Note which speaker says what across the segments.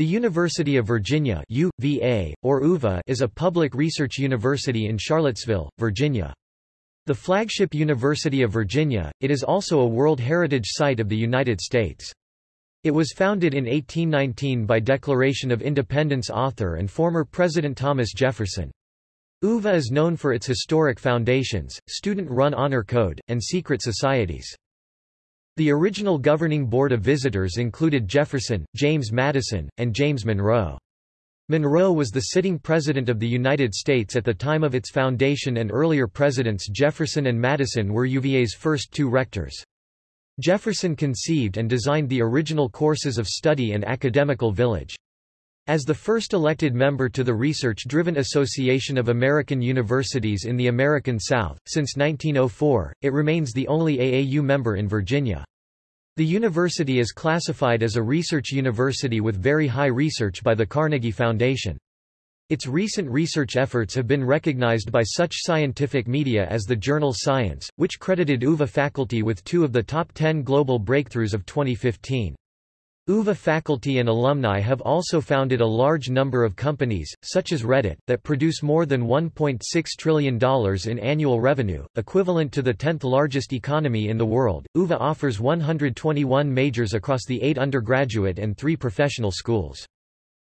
Speaker 1: The University of Virginia UVA, or UVA is a public research university in Charlottesville, Virginia. The flagship University of Virginia, it is also a World Heritage Site of the United States. It was founded in 1819 by Declaration of Independence author and former President Thomas Jefferson. UVA is known for its historic foundations, student-run honor code, and secret societies. The original governing board of visitors included Jefferson, James Madison, and James Monroe. Monroe was the sitting president of the United States at the time of its foundation and earlier presidents Jefferson and Madison were UVA's first two rectors. Jefferson conceived and designed the original courses of study and academical village. As the first elected member to the Research-Driven Association of American Universities in the American South, since 1904, it remains the only AAU member in Virginia. The university is classified as a research university with very high research by the Carnegie Foundation. Its recent research efforts have been recognized by such scientific media as the journal Science, which credited UVA faculty with two of the top 10 global breakthroughs of 2015. UVA faculty and alumni have also founded a large number of companies, such as Reddit, that produce more than $1.6 trillion in annual revenue, equivalent to the 10th largest economy in the world. UVA offers 121 majors across the eight undergraduate and three professional schools.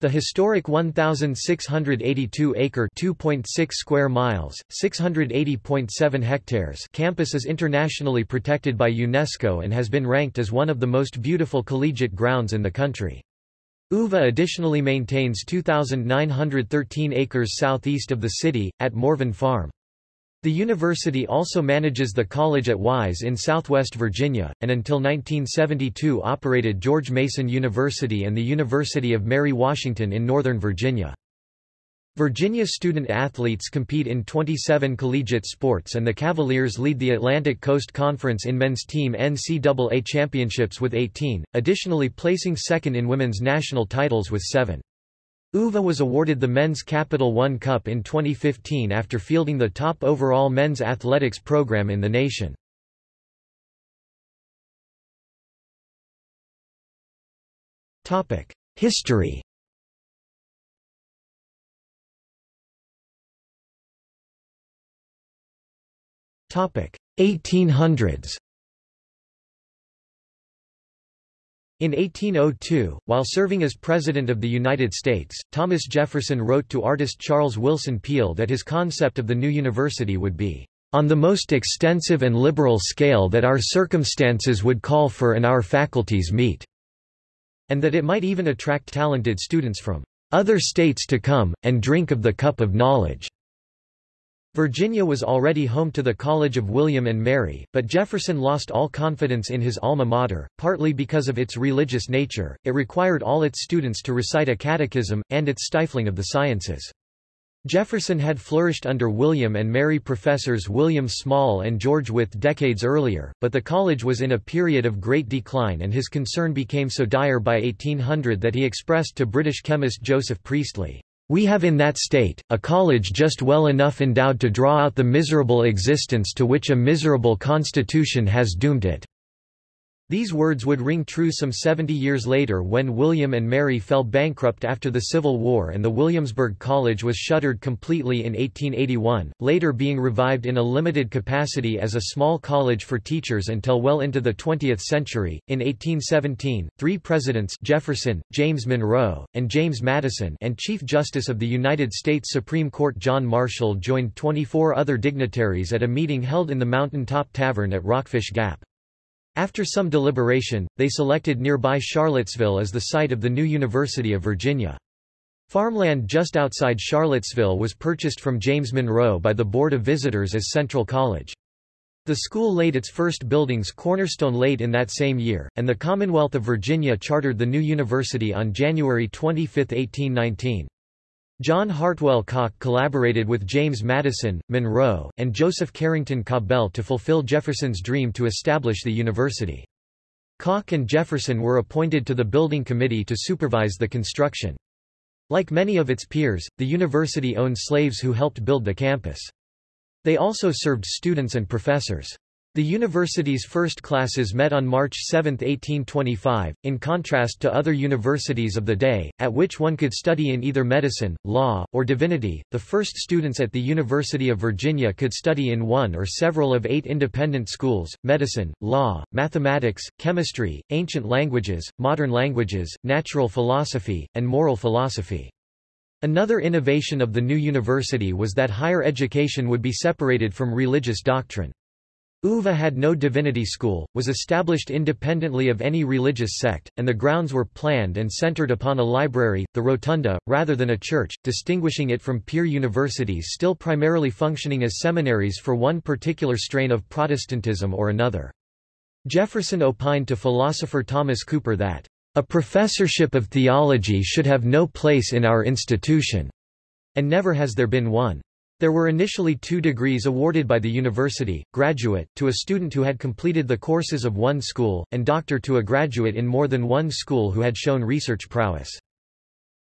Speaker 1: The historic 1,682-acre (2.6 square miles, 680.7 hectares) campus is internationally protected by UNESCO and has been ranked as one of the most beautiful collegiate grounds in the country. UVA additionally maintains 2,913 acres southeast of the city, at Morven Farm. The university also manages the college at Wise in southwest Virginia, and until 1972 operated George Mason University and the University of Mary Washington in Northern Virginia. Virginia student athletes compete in 27 collegiate sports and the Cavaliers lead the Atlantic Coast Conference in men's team NCAA championships with 18, additionally placing second in women's national titles with 7. UVA was awarded the Men's Capital One Cup in 2015 after fielding the top overall men's athletics program in the nation. History Topic 1800s In 1802, while serving as President of the United States, Thomas Jefferson wrote to artist Charles Willson Peale that his concept of the new university would be, "...on the most extensive and liberal scale that our circumstances would call for and our faculties meet," and that it might even attract talented students from "...other states to come, and drink of the cup of knowledge." Virginia was already home to the College of William and Mary, but Jefferson lost all confidence in his alma mater, partly because of its religious nature, it required all its students to recite a catechism, and its stifling of the sciences. Jefferson had flourished under William and Mary professors William Small and George Wythe decades earlier, but the college was in a period of great decline and his concern became so dire by 1800 that he expressed to British chemist Joseph Priestley, we have in that state, a college just well enough endowed to draw out the miserable existence to which a miserable constitution has doomed it. These words would ring true some 70 years later when William and Mary fell bankrupt after the Civil War and the Williamsburg College was shuttered completely in 1881, later being revived in a limited capacity as a small college for teachers until well into the 20th century. In 1817, three presidents Jefferson, James Monroe, and James Madison and Chief Justice of the United States Supreme Court John Marshall joined 24 other dignitaries at a meeting held in the Mountain Top Tavern at Rockfish Gap. After some deliberation, they selected nearby Charlottesville as the site of the new University of Virginia. Farmland just outside Charlottesville was purchased from James Monroe by the Board of Visitors as Central College. The school laid its first building's cornerstone late in that same year, and the Commonwealth of Virginia chartered the new university on January 25, 1819. John Hartwell Cocke collaborated with James Madison, Monroe, and Joseph Carrington Cabell to fulfill Jefferson's dream to establish the university. Cocke and Jefferson were appointed to the building committee to supervise the construction. Like many of its peers, the university owned slaves who helped build the campus. They also served students and professors. The university's first classes met on March 7, 1825, in contrast to other universities of the day, at which one could study in either medicine, law, or divinity. The first students at the University of Virginia could study in one or several of eight independent schools medicine, law, mathematics, chemistry, ancient languages, modern languages, natural philosophy, and moral philosophy. Another innovation of the new university was that higher education would be separated from religious doctrine. UVA had no divinity school, was established independently of any religious sect, and the grounds were planned and centered upon a library, the rotunda, rather than a church, distinguishing it from peer universities still primarily functioning as seminaries for one particular strain of Protestantism or another. Jefferson opined to philosopher Thomas Cooper that, "...a professorship of theology should have no place in our institution," and never has there been one. There were initially two degrees awarded by the university, graduate, to a student who had completed the courses of one school, and doctor to a graduate in more than one school who had shown research prowess.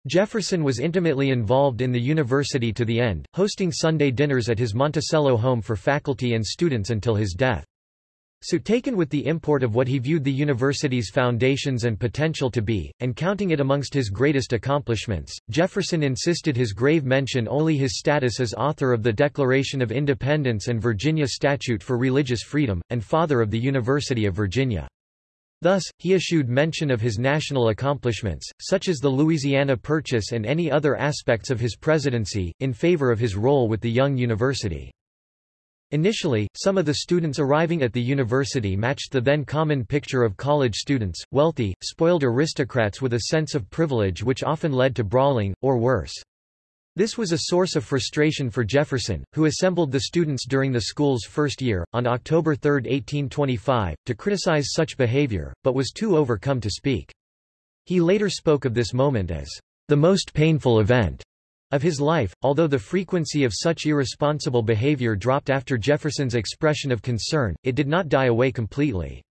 Speaker 1: Jefferson was intimately involved in the university to the end, hosting Sunday dinners at his Monticello home for faculty and students until his death. So taken with the import of what he viewed the university's foundations and potential to be, and counting it amongst his greatest accomplishments, Jefferson insisted his grave mention only his status as author of the Declaration of Independence and Virginia Statute for Religious Freedom, and father of the University of Virginia. Thus, he eschewed mention of his national accomplishments, such as the Louisiana Purchase and any other aspects of his presidency, in favor of his role with the young university. Initially, some of the students arriving at the university matched the then common picture of college students, wealthy, spoiled aristocrats with a sense of privilege which often led to brawling, or worse. This was a source of frustration for Jefferson, who assembled the students during the school's first year, on October 3, 1825, to criticize such behavior, but was too overcome to speak. He later spoke of this moment as the most painful event of his life, although the frequency of such irresponsible behavior dropped after Jefferson's expression of concern, it did not die away completely.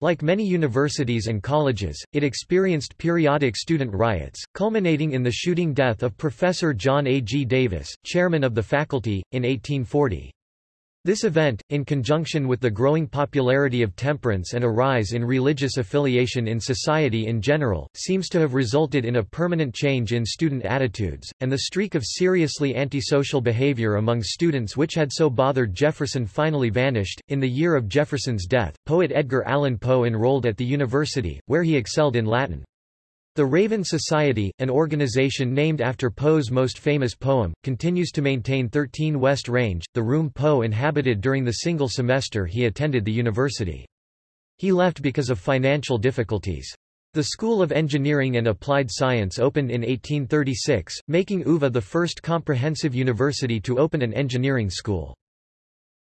Speaker 1: Like many universities and colleges, it experienced periodic student riots, culminating in the shooting death of Professor John A. G. Davis, chairman of the faculty, in 1840. This event, in conjunction with the growing popularity of temperance and a rise in religious affiliation in society in general, seems to have resulted in a permanent change in student attitudes, and the streak of seriously antisocial behavior among students which had so bothered Jefferson finally vanished. In the year of Jefferson's death, poet Edgar Allan Poe enrolled at the university, where he excelled in Latin. The Raven Society, an organization named after Poe's most famous poem, continues to maintain 13 West Range, the room Poe inhabited during the single semester he attended the university. He left because of financial difficulties. The School of Engineering and Applied Science opened in 1836, making UVA the first comprehensive university to open an engineering school.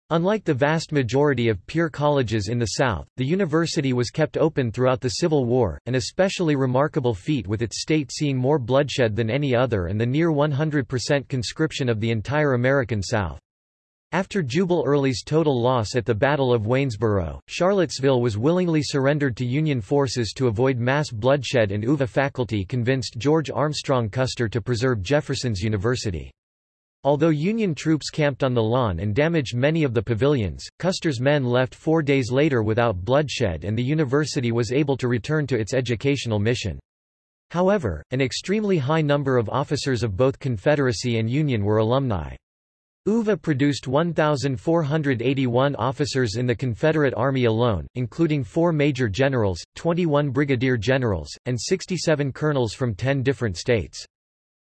Speaker 1: Unlike the vast majority of peer colleges in the South, the university was kept open throughout the Civil War, an especially remarkable feat with its state seeing more bloodshed than any other and the near 100% conscription of the entire American South. After Jubal Early's total loss at the Battle of Waynesboro, Charlottesville was willingly surrendered to Union forces to avoid mass bloodshed and UVA faculty convinced George Armstrong Custer to preserve Jefferson's University. Although Union troops camped on the lawn and damaged many of the pavilions, Custer's men left four days later without bloodshed and the university was able to return to its educational mission. However, an extremely high number of officers of both Confederacy and Union were alumni. UVA produced 1,481 officers in the Confederate Army alone, including four major generals, 21 brigadier generals, and 67 colonels from 10 different states.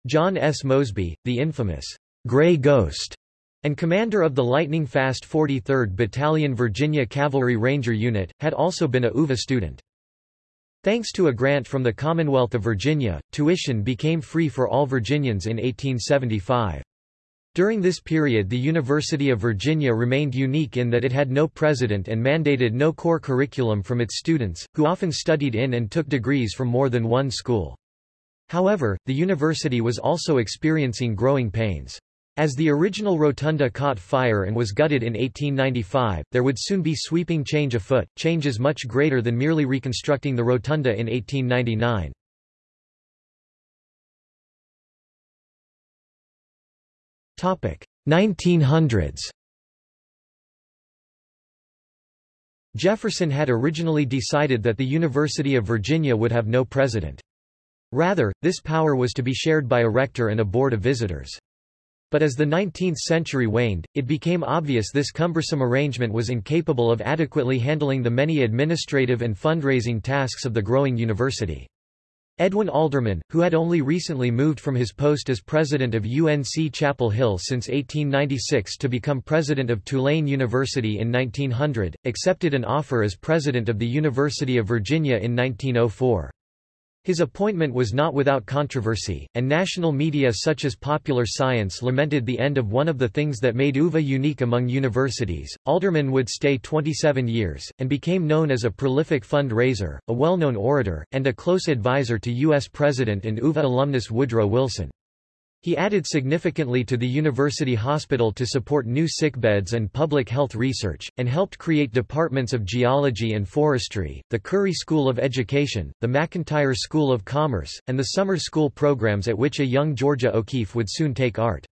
Speaker 1: John S. Mosby, the infamous Gray Ghost, and commander of the lightning-fast 43rd Battalion Virginia Cavalry Ranger Unit, had also been a UVA student. Thanks to a grant from the Commonwealth of Virginia, tuition became free for all Virginians in 1875. During this period the University of Virginia remained unique in that it had no president and mandated no core curriculum from its students, who often studied in and took degrees from more than one school. However, the university was also experiencing growing pains. As the original rotunda caught fire and was gutted in 1895, there would soon be sweeping change afoot, changes much greater than merely reconstructing the rotunda in 1899. Topic 1900s. Jefferson had originally decided that the University of Virginia would have no president. Rather, this power was to be shared by a rector and a board of visitors. But as the 19th century waned, it became obvious this cumbersome arrangement was incapable of adequately handling the many administrative and fundraising tasks of the growing university. Edwin Alderman, who had only recently moved from his post as president of UNC Chapel Hill since 1896 to become president of Tulane University in 1900, accepted an offer as president of the University of Virginia in 1904. His appointment was not without controversy, and national media such as Popular Science lamented the end of one of the things that made UVA unique among universities. Alderman would stay 27 years, and became known as a prolific fundraiser, a well-known orator, and a close advisor to U.S. President and UVA alumnus Woodrow Wilson. He added significantly to the university hospital to support new sickbeds and public health research, and helped create departments of geology and forestry, the Curry School of Education, the McIntire School of Commerce, and the summer school programs at which a young Georgia O'Keeffe would soon take art.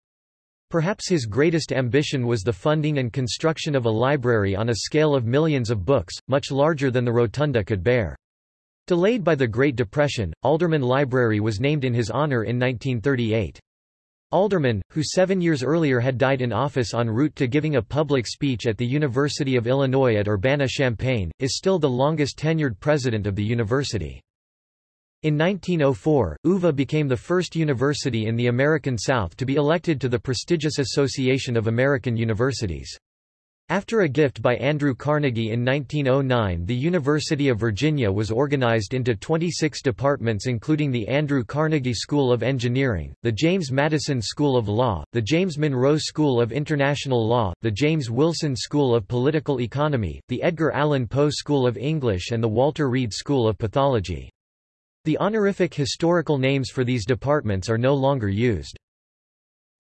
Speaker 1: Perhaps his greatest ambition was the funding and construction of a library on a scale of millions of books, much larger than the rotunda could bear. Delayed by the Great Depression, Alderman Library was named in his honor in 1938. Alderman, who seven years earlier had died in office en route to giving a public speech at the University of Illinois at Urbana-Champaign, is still the longest tenured president of the university. In 1904, UVA became the first university in the American South to be elected to the prestigious Association of American Universities. After a gift by Andrew Carnegie in 1909 the University of Virginia was organized into 26 departments including the Andrew Carnegie School of Engineering, the James Madison School of Law, the James Monroe School of International Law, the James Wilson School of Political Economy, the Edgar Allan Poe School of English and the Walter Reed School of Pathology. The honorific historical names for these departments are no longer used.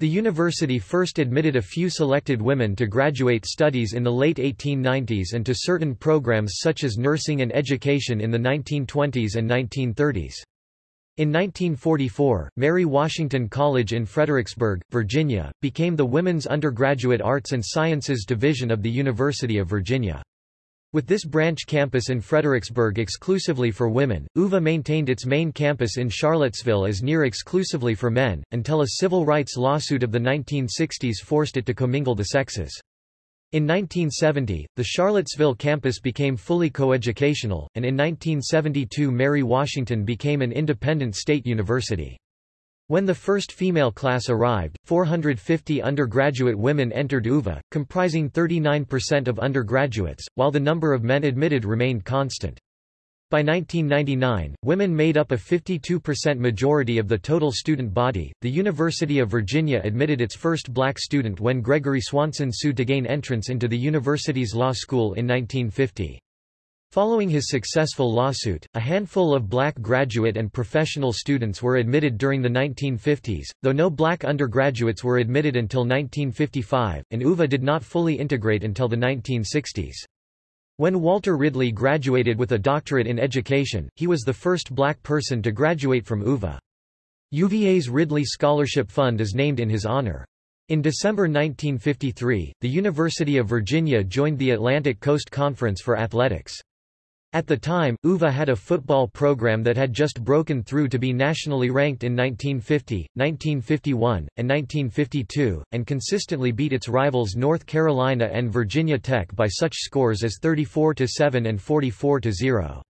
Speaker 1: The university first admitted a few selected women to graduate studies in the late 1890s and to certain programs such as nursing and education in the 1920s and 1930s. In 1944, Mary Washington College in Fredericksburg, Virginia, became the Women's Undergraduate Arts and Sciences Division of the University of Virginia. With this branch campus in Fredericksburg exclusively for women, UVA maintained its main campus in Charlottesville as near exclusively for men, until a civil rights lawsuit of the 1960s forced it to commingle the sexes. In 1970, the Charlottesville campus became fully coeducational, and in 1972 Mary Washington became an independent state university. When the first female class arrived, 450 undergraduate women entered UVA, comprising 39% of undergraduates, while the number of men admitted remained constant. By 1999, women made up a 52% majority of the total student body. The University of Virginia admitted its first black student when Gregory Swanson sued to gain entrance into the university's law school in 1950. Following his successful lawsuit, a handful of black graduate and professional students were admitted during the 1950s, though no black undergraduates were admitted until 1955, and UVA did not fully integrate until the 1960s. When Walter Ridley graduated with a doctorate in education, he was the first black person to graduate from UVA. UVA's Ridley Scholarship Fund is named in his honor. In December 1953, the University of Virginia joined the Atlantic Coast Conference for Athletics. At the time, UVA had a football program that had just broken through to be nationally ranked in 1950, 1951, and 1952, and consistently beat its rivals North Carolina and Virginia Tech by such scores as 34-7 and 44-0.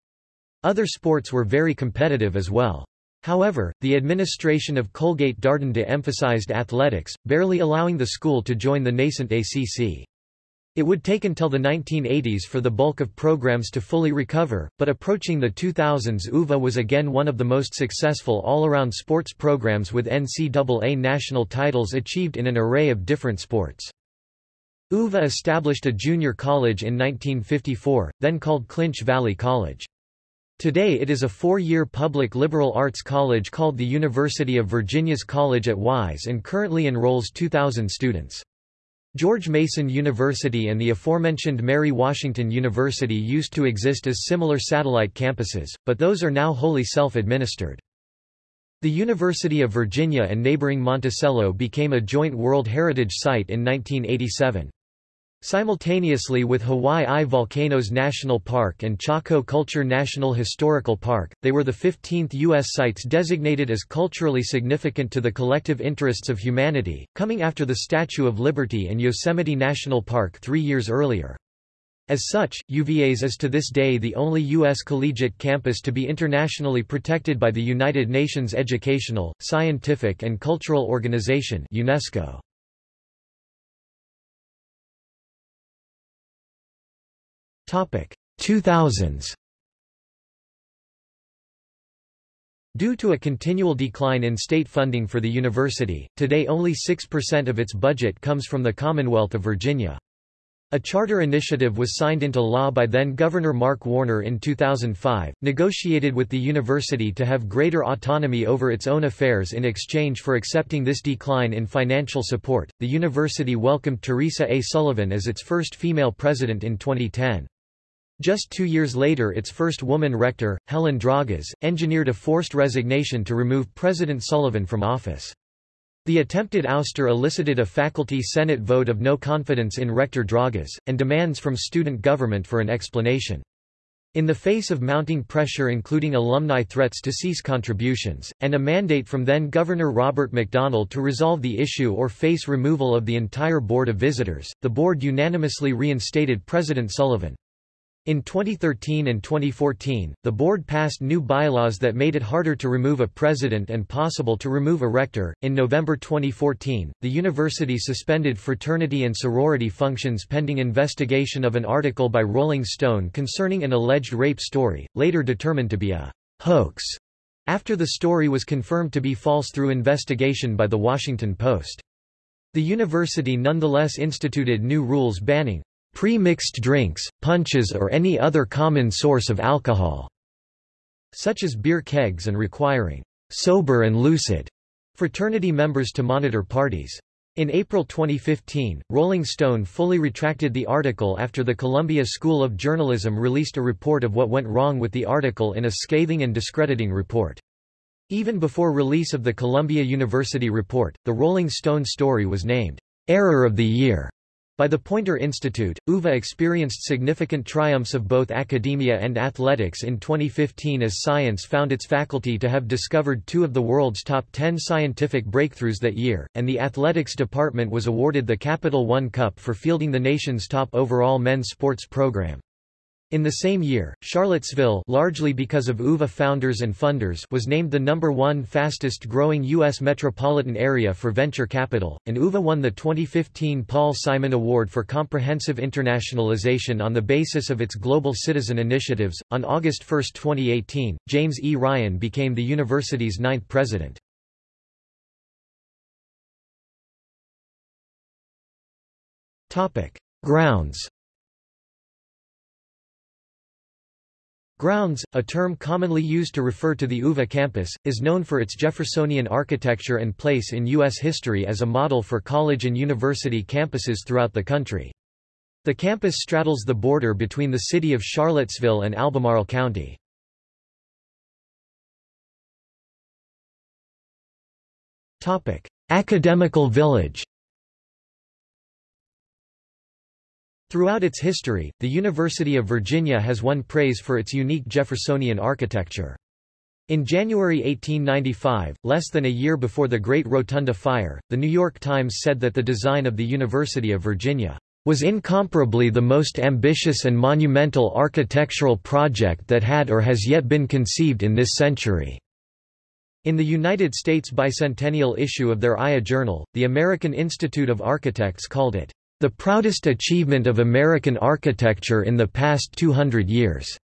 Speaker 1: Other sports were very competitive as well. However, the administration of Colgate Darden de-emphasized athletics, barely allowing the school to join the nascent ACC. It would take until the 1980s for the bulk of programs to fully recover, but approaching the 2000s UVA was again one of the most successful all-around sports programs with NCAA national titles achieved in an array of different sports. UVA established a junior college in 1954, then called Clinch Valley College. Today it is a four-year public liberal arts college called the University of Virginia's College at Wise and currently enrolls 2,000 students. George Mason University and the aforementioned Mary Washington University used to exist as similar satellite campuses, but those are now wholly self-administered. The University of Virginia and neighboring Monticello became a joint World Heritage Site in 1987. Simultaneously with Hawaii I Volcanoes National Park and Chaco Culture National Historical Park, they were the 15th U.S. sites designated as culturally significant to the collective interests of humanity, coming after the Statue of Liberty and Yosemite National Park three years earlier. As such, UVA's is to this day the only U.S. collegiate campus to be internationally protected by the United Nations Educational, Scientific and Cultural Organization UNESCO. 2000s Due to a continual decline in state funding for the university, today only 6% of its budget comes from the Commonwealth of Virginia. A charter initiative was signed into law by then-Governor Mark Warner in 2005, negotiated with the university to have greater autonomy over its own affairs in exchange for accepting this decline in financial support. The university welcomed Teresa A. Sullivan as its first female president in 2010. Just two years later its first woman rector, Helen Dragas, engineered a forced resignation to remove President Sullivan from office. The attempted ouster elicited a faculty senate vote of no confidence in Rector Dragas, and demands from student government for an explanation. In the face of mounting pressure including alumni threats to cease contributions, and a mandate from then-Governor Robert McDonnell to resolve the issue or face removal of the entire Board of Visitors, the board unanimously reinstated President Sullivan. In 2013 and 2014, the board passed new bylaws that made it harder to remove a president and possible to remove a rector. In November 2014, the university suspended fraternity and sorority functions pending investigation of an article by Rolling Stone concerning an alleged rape story, later determined to be a hoax, after the story was confirmed to be false through investigation by The Washington Post. The university nonetheless instituted new rules banning pre-mixed drinks, punches or any other common source of alcohol, such as beer kegs and requiring sober and lucid fraternity members to monitor parties. In April 2015, Rolling Stone fully retracted the article after the Columbia School of Journalism released a report of what went wrong with the article in a scathing and discrediting report. Even before release of the Columbia University report, the Rolling Stone story was named, Error of the Year by the Poynter Institute, UVA experienced significant triumphs of both academia and athletics in 2015 as science found its faculty to have discovered two of the world's top 10 scientific breakthroughs that year, and the athletics department was awarded the Capital One Cup for fielding the nation's top overall men's sports program. In the same year, Charlottesville largely because of UVA founders and funders was named the number one fastest growing U.S. metropolitan area for venture capital, and UVA won the 2015 Paul Simon Award for Comprehensive Internationalization on the basis of its Global Citizen initiatives. On August 1, 2018, James E. Ryan became the university's ninth president. Grounds Grounds, a term commonly used to refer to the UVA campus, is known for its Jeffersonian architecture and place in U.S. history as a model for college and university campuses throughout the country. The campus straddles the border between the city of Charlottesville and Albemarle County. Academical Village Throughout its history, the University of Virginia has won praise for its unique Jeffersonian architecture. In January 1895, less than a year before the Great Rotunda Fire, The New York Times said that the design of the University of Virginia was incomparably the most ambitious and monumental architectural project that had or has yet been conceived in this century. In the United States bicentennial issue of their IA Journal, the American Institute of Architects called it the proudest achievement of American architecture in the past 200 years.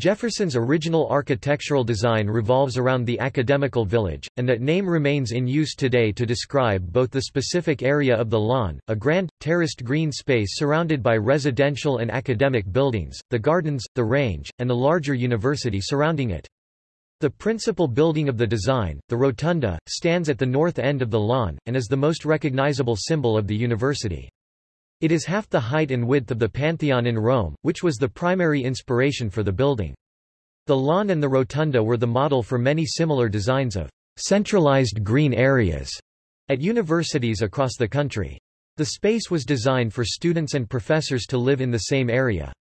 Speaker 1: Jefferson's original architectural design revolves around the academical village, and that name remains in use today to describe both the specific area of the lawn, a grand, terraced green space surrounded by residential and academic buildings, the gardens, the range, and the larger university surrounding it. The principal building of the design, the rotunda, stands at the north end of the lawn, and is the most recognizable symbol of the university. It is half the height and width of the Pantheon in Rome, which was the primary inspiration for the building. The lawn and the rotunda were the model for many similar designs of centralized green areas at universities across the country. The space was designed for students and professors to live in the same area.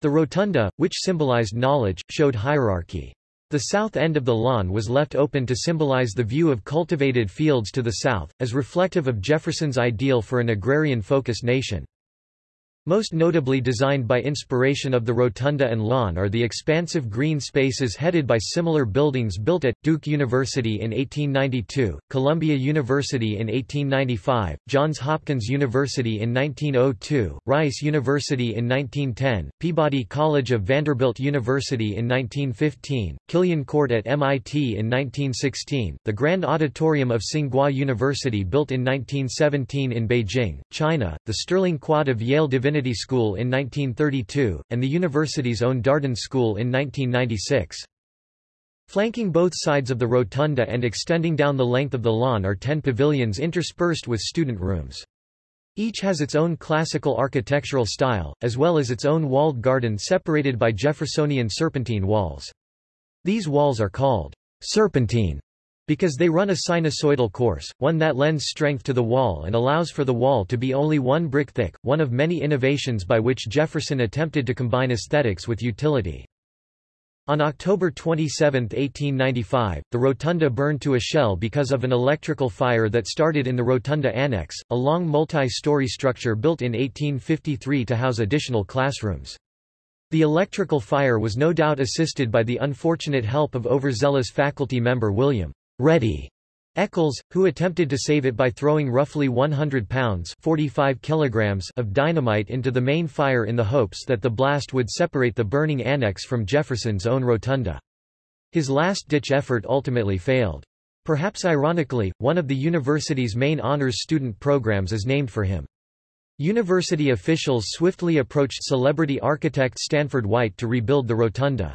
Speaker 1: The rotunda, which symbolized knowledge, showed hierarchy. The south end of the lawn was left open to symbolize the view of cultivated fields to the south, as reflective of Jefferson's ideal for an agrarian-focused nation. Most notably designed by inspiration of the rotunda and lawn are the expansive green spaces headed by similar buildings built at, Duke University in 1892, Columbia University in 1895, Johns Hopkins University in 1902, Rice University in 1910, Peabody College of Vanderbilt University in 1915, Killian Court at MIT in 1916, the Grand Auditorium of Tsinghua University built in 1917 in Beijing, China, the Sterling Quad of Yale Divinity Divinity School in 1932, and the university's own Darden School in 1996. Flanking both sides of the rotunda and extending down the length of the lawn are ten pavilions interspersed with student rooms. Each has its own classical architectural style, as well as its own walled garden separated by Jeffersonian serpentine walls. These walls are called serpentine because they run a sinusoidal course, one that lends strength to the wall and allows for the wall to be only one brick thick, one of many innovations by which Jefferson attempted to combine aesthetics with utility. On October 27, 1895, the rotunda burned to a shell because of an electrical fire that started in the Rotunda Annex, a long multi-story structure built in 1853 to house additional classrooms. The electrical fire was no doubt assisted by the unfortunate help of overzealous faculty member William Reddy Echols, who attempted to save it by throwing roughly 100 pounds 45 kilograms of dynamite into the main fire in the hopes that the blast would separate the burning annex from Jefferson's own rotunda. His last-ditch effort ultimately failed. Perhaps ironically, one of the university's main honors student programs is named for him. University officials swiftly approached celebrity architect Stanford White to rebuild the rotunda.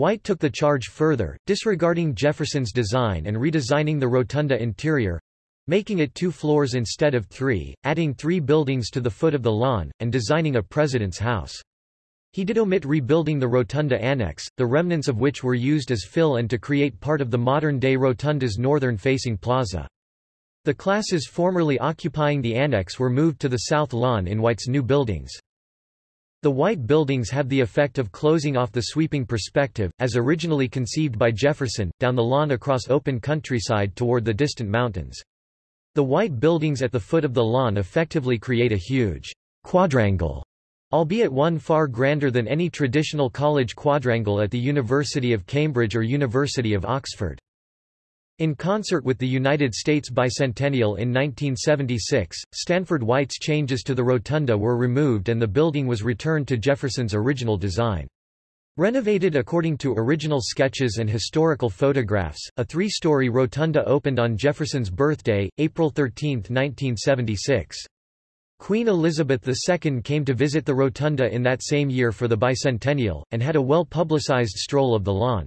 Speaker 1: White took the charge further, disregarding Jefferson's design and redesigning the rotunda interior—making it two floors instead of three, adding three buildings to the foot of the lawn, and designing a president's house. He did omit rebuilding the rotunda annex, the remnants of which were used as fill and to create part of the modern-day rotunda's northern-facing plaza. The classes formerly occupying the annex were moved to the south lawn in White's new buildings. The white buildings have the effect of closing off the sweeping perspective, as originally conceived by Jefferson, down the lawn across open countryside toward the distant mountains. The white buildings at the foot of the lawn effectively create a huge quadrangle, albeit one far grander than any traditional college quadrangle at the University of Cambridge or University of Oxford. In concert with the United States bicentennial in 1976, Stanford White's changes to the rotunda were removed and the building was returned to Jefferson's original design. Renovated according to original sketches and historical photographs, a three-story rotunda opened on Jefferson's birthday, April 13, 1976. Queen Elizabeth II came to visit the rotunda in that same year for the bicentennial, and had a well-publicized stroll of the lawn.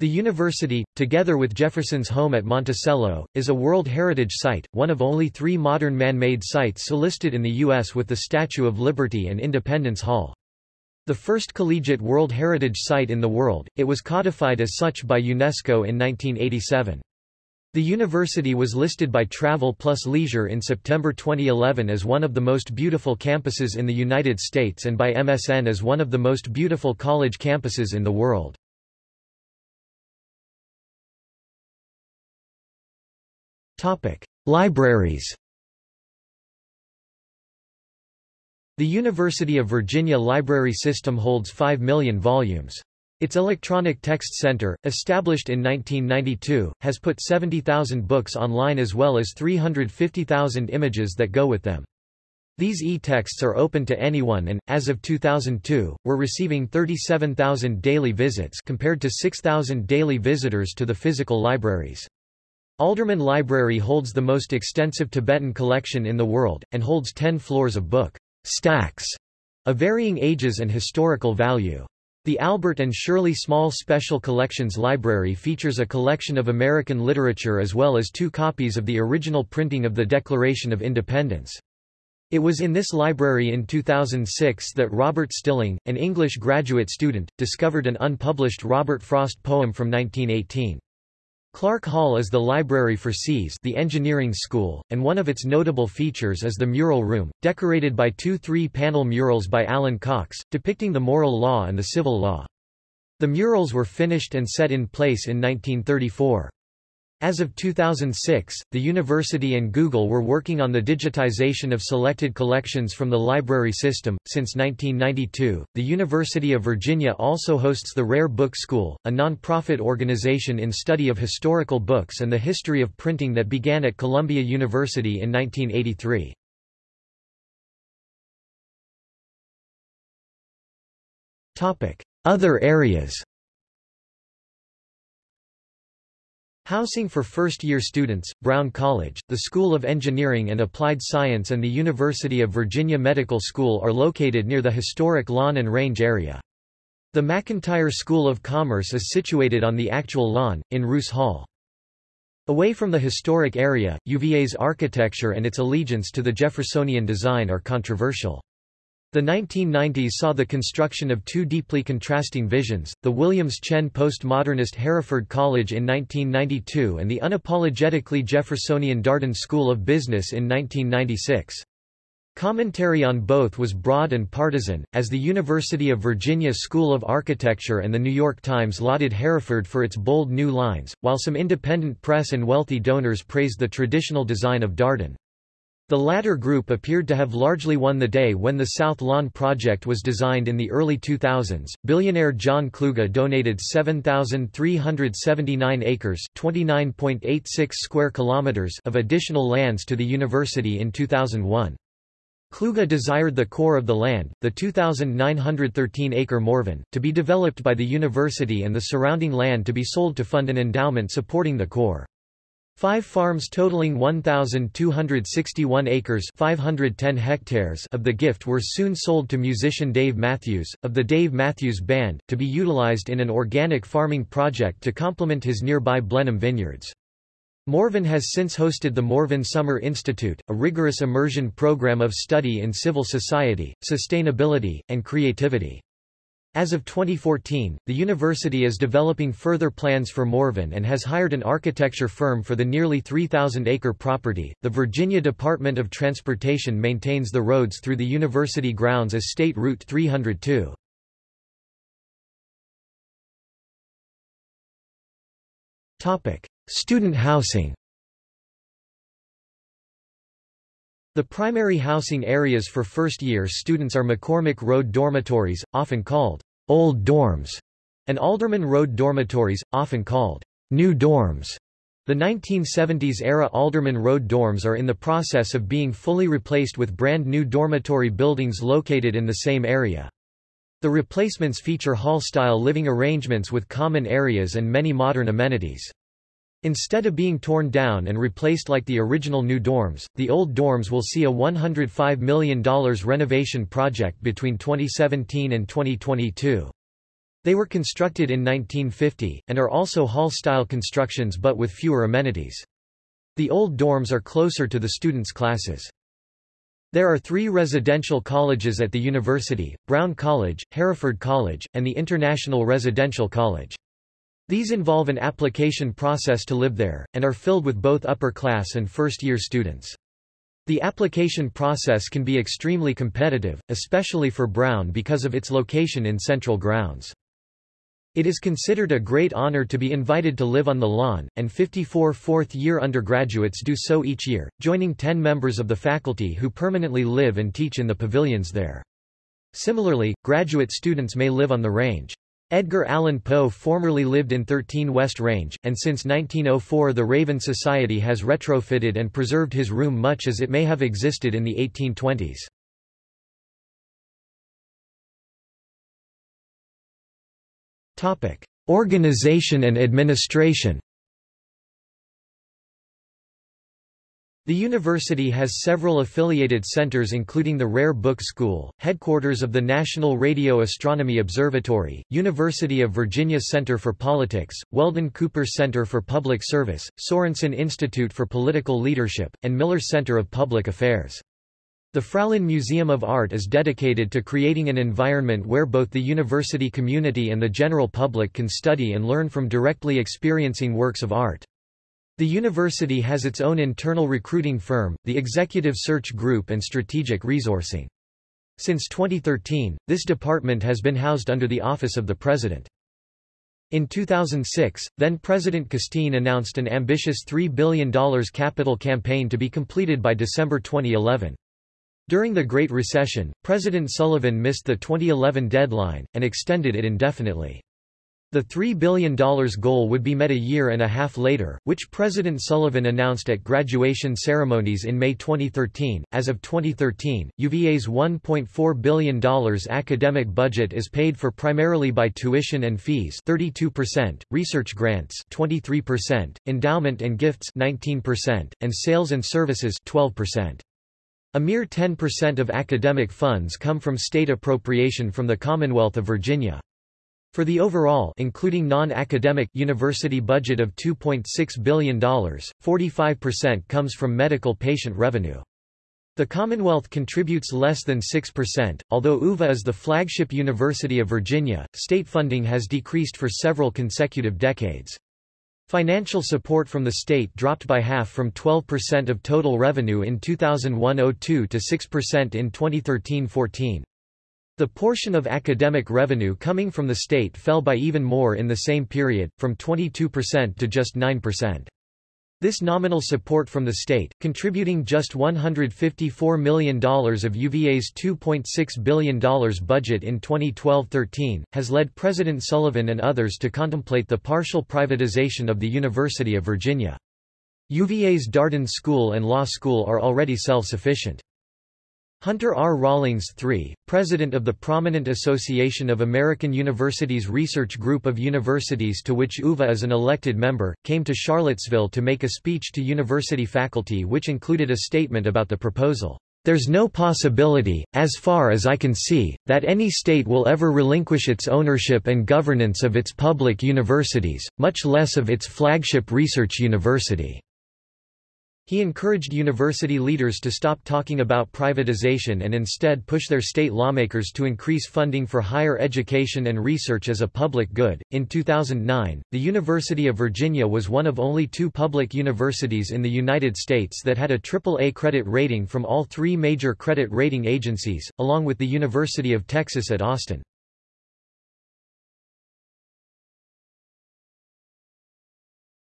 Speaker 1: The university, together with Jefferson's home at Monticello, is a World Heritage Site, one of only three modern man-made sites listed in the U.S. with the Statue of Liberty and Independence Hall. The first collegiate World Heritage Site in the world, it was codified as such by UNESCO in 1987. The university was listed by Travel Plus Leisure in September 2011 as one of the most beautiful campuses in the United States and by MSN as one of the most beautiful college campuses in the world. Topic: Libraries. The University of Virginia library system holds 5 million volumes. Its Electronic Text Center, established in 1992, has put 70,000 books online as well as 350,000 images that go with them. These e-texts are open to anyone and, as of 2002, were receiving 37,000 daily visits compared to 6,000 daily visitors to the physical libraries. Alderman Library holds the most extensive Tibetan collection in the world, and holds 10 floors of book stacks of varying ages and historical value. The Albert and Shirley Small Special Collections Library features a collection of American literature as well as two copies of the original printing of the Declaration of Independence. It was in this library in 2006 that Robert Stilling, an English graduate student, discovered an unpublished Robert Frost poem from 1918. Clark Hall is the library for SEAS the engineering school, and one of its notable features is the mural room, decorated by two three-panel murals by Allyn Cox, depicting the moral law and the civil law. The murals were finished and set in place in 1934. As of 2006, the university and Google were working on the digitization of selected collections from the library system. Since 1992, the University of Virginia also hosts the Rare Book School, a non-profit organization in study of historical books and the history of printing that began at Columbia University in 1983. Topic: Other areas. Housing for first-year students, Brown College, the School of Engineering and Applied Science and the University of Virginia Medical School are located near the historic Lawn and Range area. The McIntire School of Commerce is situated on the actual lawn, in Rouss Hall. Away from the historic area, UVA's architecture and its allegiance to the Jeffersonian design are controversial. The 1990s saw the construction of two deeply contrasting visions, the Williams-Tsien postmodernist Hereford College in 1992 and the unapologetically Jeffersonian Darden School of Business in 1996. Commentary on both was broad and partisan, as the University of Virginia School of Architecture and the New York Times lauded Hereford for its bold new lines, while some independent press and wealthy donors praised the traditional design of Darden. The latter group appeared to have largely won the day when the South Lawn project was designed in the early 2000s. Billionaire John Kluge donated 7,379 acres (29.86 square kilometers) of additional lands to the university in 2001. Kluge desired the core of the land, the 2,913-acre Morven, to be developed by the university and the surrounding land to be sold to fund an endowment supporting the core. Five farms totaling 1,261 acres 510 hectares of the gift were soon sold to musician Dave Matthews, of the Dave Matthews Band, to be utilized in an organic farming project to complement his nearby Blenheim vineyards. Morven has since hosted the Morven Summer Institute, a rigorous immersion program of study in civil society, sustainability, and creativity. As of 2014, the university is developing further plans for Morven and has hired an architecture firm for the nearly 3,000-acre property. The Virginia Department of Transportation maintains the roads through the university grounds as State Route 302. Topic: Student housing. The primary housing areas for first-year students are McCormick Road dormitories, often called Old Dorms, and Alderman Road dormitories, often called New Dorms. The 1970s-era Alderman Road dorms are in the process of being fully replaced with brand new dormitory buildings located in the same area. The replacements feature hall-style living arrangements with common areas and many modern amenities. Instead of being torn down and replaced like the original new dorms, the old dorms will see a $105 million renovation project between 2017 and 2022. They were constructed in 1950, and are also hall-style constructions but with fewer amenities. The old dorms are closer to the students' classes. There are three residential colleges at the university, Brown College, Hereford College, and the International Residential College. These involve an application process to live there, and are filled with both upper-class and first-year students. The application process can be extremely competitive, especially for Brown because of its location in central grounds. It is considered a great honor to be invited to live on the lawn, and 54 fourth-year undergraduates do so each year, joining 10 members of the faculty who permanently live and teach in the pavilions there. Similarly, graduate students may live on the range. Edgar Allan Poe formerly lived in 13 West Range, and since 1904 the Raven Society has retrofitted and preserved his room much as it may have existed in the 1820s. Organization and administration The university has several affiliated centers including the Rare Book School, headquarters of the National Radio Astronomy Observatory, University of Virginia Center for Politics, Weldon Cooper Center for Public Service, Sorensen Institute for Political Leadership, and Miller Center of Public Affairs. The Fralin Museum of Art is dedicated to creating an environment where both the university community and the general public can study and learn from directly experiencing works of art. The university has its own internal recruiting firm, the Executive Search Group and Strategic Resourcing. Since 2013, this department has been housed under the Office of the President. In 2006, then-President Casteen announced an ambitious $3 billion capital campaign to be completed by December 2011. During the Great Recession, President Sullivan missed the 2011 deadline, and extended it indefinitely. The $3 billion goal would be met a year and a half later, which President Sullivan announced at graduation ceremonies in May 2013. As of 2013, UVA's $1.4 billion academic budget is paid for primarily by tuition and fees 32%, research grants 23%, endowment and gifts 19%, and sales and services 12%. A mere 10% of academic funds come from state appropriation from the Commonwealth of Virginia. For the overall including non-academic university budget of $2.6 billion, 45% comes from medical patient revenue. The Commonwealth contributes less than 6%. Although UVA is the flagship university of Virginia, state funding has decreased for several consecutive decades. Financial support from the state dropped by half from 12% of total revenue in 2001-02 to 6% in 2013-14. The portion of academic revenue coming from the state fell by even more in the same period, from 22% to just 9%. This nominal support from the state, contributing just $154 million of UVA's $2.6 billion budget in 2012-13, has led President Sullivan and others to contemplate the partial privatization of the University of Virginia. UVA's Darden School and Law School are already self-sufficient. Hunter R. Rawlings III, president of the prominent Association of American Universities Research Group of Universities to which UVA is an elected member, came to Charlottesville to make a speech to university faculty which included a statement about the proposal. There's no possibility, as far as I can see, that any state will ever relinquish its ownership and governance of its public universities, much less of its flagship research university. He encouraged university leaders to stop talking about privatization and instead push their state lawmakers to increase funding for higher education and research as a public good. In 2009, the University of Virginia was one of only two public universities in the United States that had a AAA credit rating from all three major credit rating agencies, along with the University of Texas at Austin.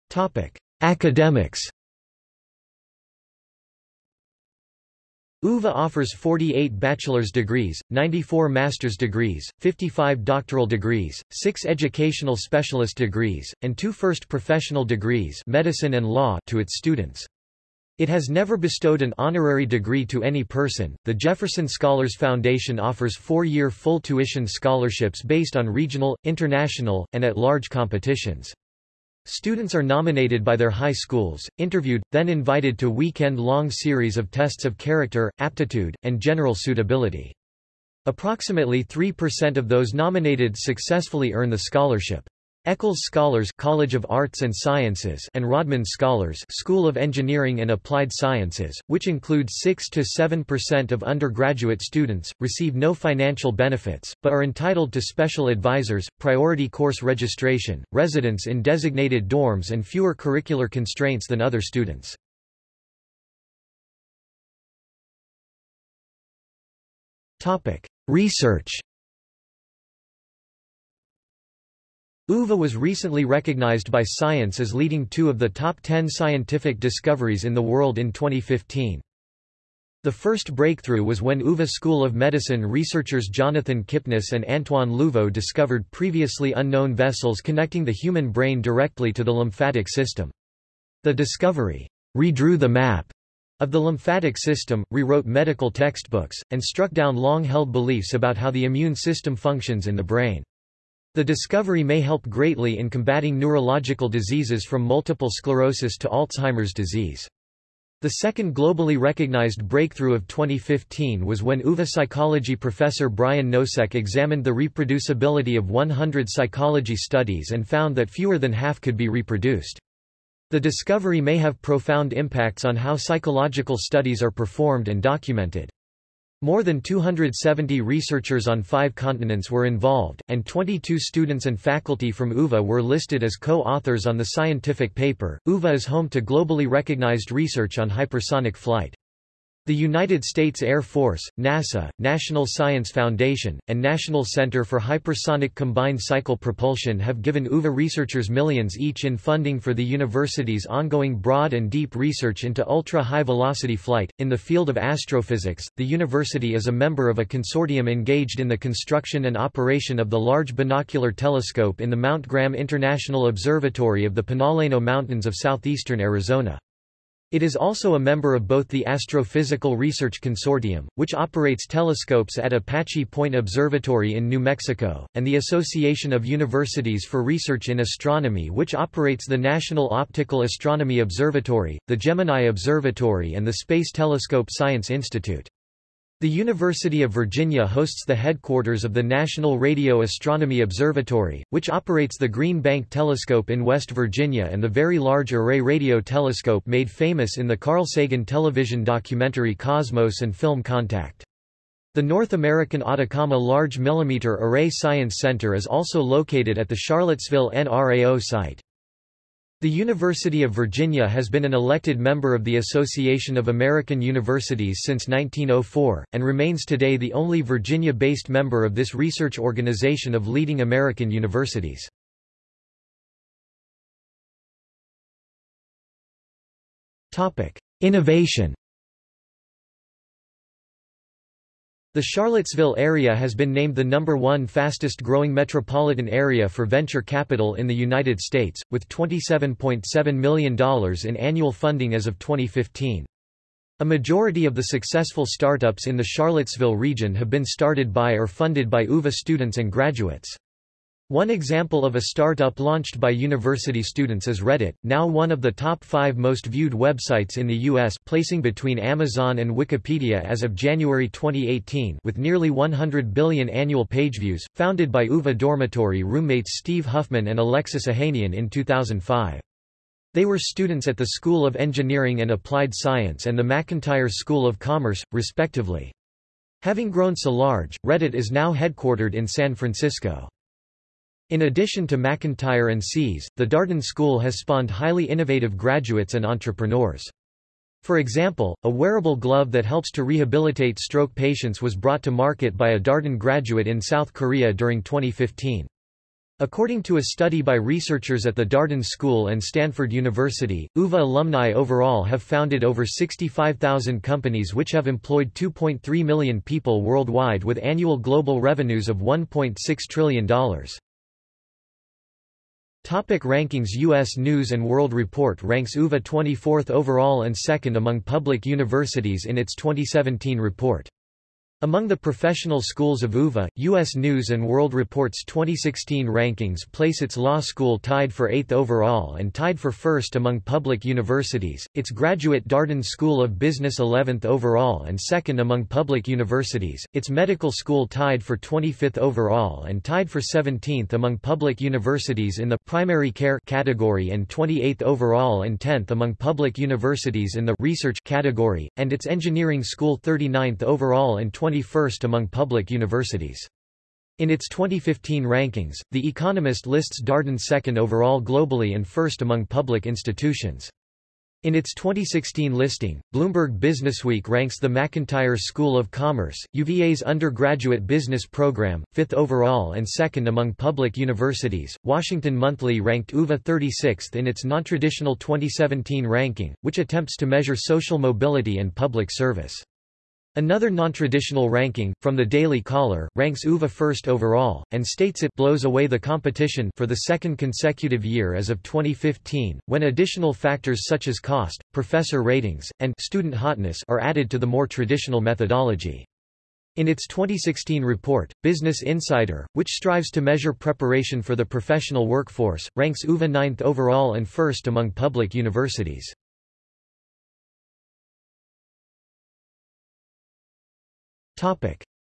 Speaker 1: Topic: Academics UVA offers 48 bachelor's degrees, 94 master's degrees, 55 doctoral degrees, 6 educational specialist degrees, and 2 first professional degrees medicine and law to its students. It has never bestowed an honorary degree to any person. The Jefferson Scholars Foundation offers four-year full tuition scholarships based on regional, international, and at-large competitions. Students are nominated by their high schools, interviewed, then invited to weekend-long series of tests of character, aptitude, and general suitability. Approximately 3% of those nominated successfully earn the scholarship. Echols Scholars College of Arts and Sciences and Rodman Scholars School of Engineering and Applied Sciences, which include 6 to 7% of undergraduate students, receive no financial benefits, but are entitled to special advisors, priority course registration, residence in designated dorms and fewer curricular constraints than other students. Research UVA was recently recognized by Science as leading two of the top 10 scientific discoveries in the world in 2015. The first breakthrough was when UVA School of Medicine researchers Jonathan Kipnis and Antoine Louveau discovered previously unknown vessels connecting the human brain directly to the lymphatic system. The discovery redrew the map of the lymphatic system, rewrote medical textbooks, and struck down long-held beliefs about how the immune system functions in the brain. The discovery may help greatly in combating neurological diseases from multiple sclerosis to Alzheimer's disease. The second globally recognized breakthrough of 2015 was when UVA psychology professor Brian Nosek examined the reproducibility of 100 psychology studies and found that fewer than half could be reproduced. The discovery may have profound impacts on how psychological studies are performed and documented. More than 270 researchers on five continents were involved, and 22 students and faculty from UVA were listed as co-authors on the scientific paper. UVA is home to globally recognized research on hypersonic flight. The United States Air Force, NASA, National Science Foundation, and National Center for Hypersonic Combined Cycle Propulsion have given UVA researchers millions each in funding for the university's ongoing broad and deep research into ultra-high velocity flight. In the field of astrophysics, the university is a member of a consortium engaged in the construction and operation of the Large Binocular Telescope in the Mount Graham International Observatory of the Pinaleno Mountains of southeastern Arizona. It is also a member of both the Astrophysical Research Consortium, which operates telescopes at Apache Point Observatory in New Mexico, and the Association of Universities for Research in Astronomy which operates the National Optical Astronomy Observatory, the Gemini Observatory and the Space Telescope Science Institute. The University of Virginia hosts the headquarters of the National Radio Astronomy Observatory, which operates the Green Bank Telescope in West Virginia and the Very Large Array Radio Telescope made famous in the Carl Sagan television documentary Cosmos and film Contact. The North American Atacama Large Millimeter Array Science Center is also located at the Charlottesville NRAO site. The University of Virginia has been an elected member of the Association of American Universities since 1904, and remains today the only Virginia-based member of this research organization of leading American universities. Innovation The Charlottesville area has been named the number one fastest growing metropolitan area for venture capital in the United States, with $27.7 million in annual funding as of 2015. A majority of the successful startups in the Charlottesville region have been started by or funded by UVA students and graduates. One example of a startup launched by university students is Reddit, now one of the top five most viewed websites in the U.S. placing between Amazon and Wikipedia as of January 2018 with nearly 100 billion annual page views, founded by UVA dormitory roommates Steve Huffman and Alexis Ohanian in 2005. They were students at the School of Engineering and Applied Science and the McIntire School of Commerce, respectively. Having grown so large, Reddit is now headquartered in San Francisco. In addition to McIntire and SEAS, the Darden School has spawned highly innovative graduates and entrepreneurs. For example, a wearable glove that helps to rehabilitate stroke patients was brought to market by a Darden graduate in South Korea during 2015. According to a study by researchers at the Darden School and Stanford University, UVA alumni overall have founded over 65,000 companies which have employed 2.3 million people worldwide with annual global revenues of $1.6 trillion. Topic rankings U.S. News & World Report ranks UVA 24th overall and second among public universities in its 2017 report. Among the professional schools of UVA, U.S. News & World Report's 2016 rankings place its law school tied for 8th overall and tied for first among public universities, its graduate Darden School of Business 11th overall and second among public universities, its medical school tied for 25th overall and tied for 17th among public universities in the primary care category and 28th overall and 10th among public universities in the research category, and its engineering school 39th overall and 21st among public universities. In its 2015 rankings, The Economist lists Darden second overall globally and first among public institutions. In its 2016 listing, Bloomberg Businessweek ranks the McIntire School of Commerce, UVA's undergraduate business program, fifth overall and second among public universities. Washington Monthly ranked UVA 36th in its nontraditional 2017 ranking, which attempts to measure social mobility and public service. Another non-traditional ranking, from the Daily Caller, ranks UVA first overall, and states it blows away the competition for the second consecutive year as of 2015, when additional factors such as cost, professor ratings, and student hotness are added to the more traditional methodology. In its 2016 report, Business Insider, which strives to measure preparation for the professional workforce, ranks UVA ninth overall and first among public universities.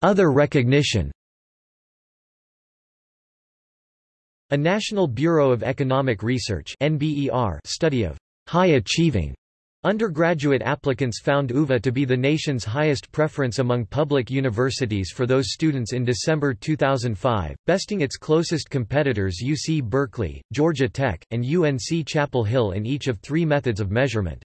Speaker 1: Other recognition A National Bureau of Economic Research study of high-achieving Undergraduate applicants found UVA to be the nation's highest preference among public universities for those students in December 2005, besting its closest competitors UC Berkeley, Georgia Tech, and UNC Chapel Hill in each of three methods of measurement.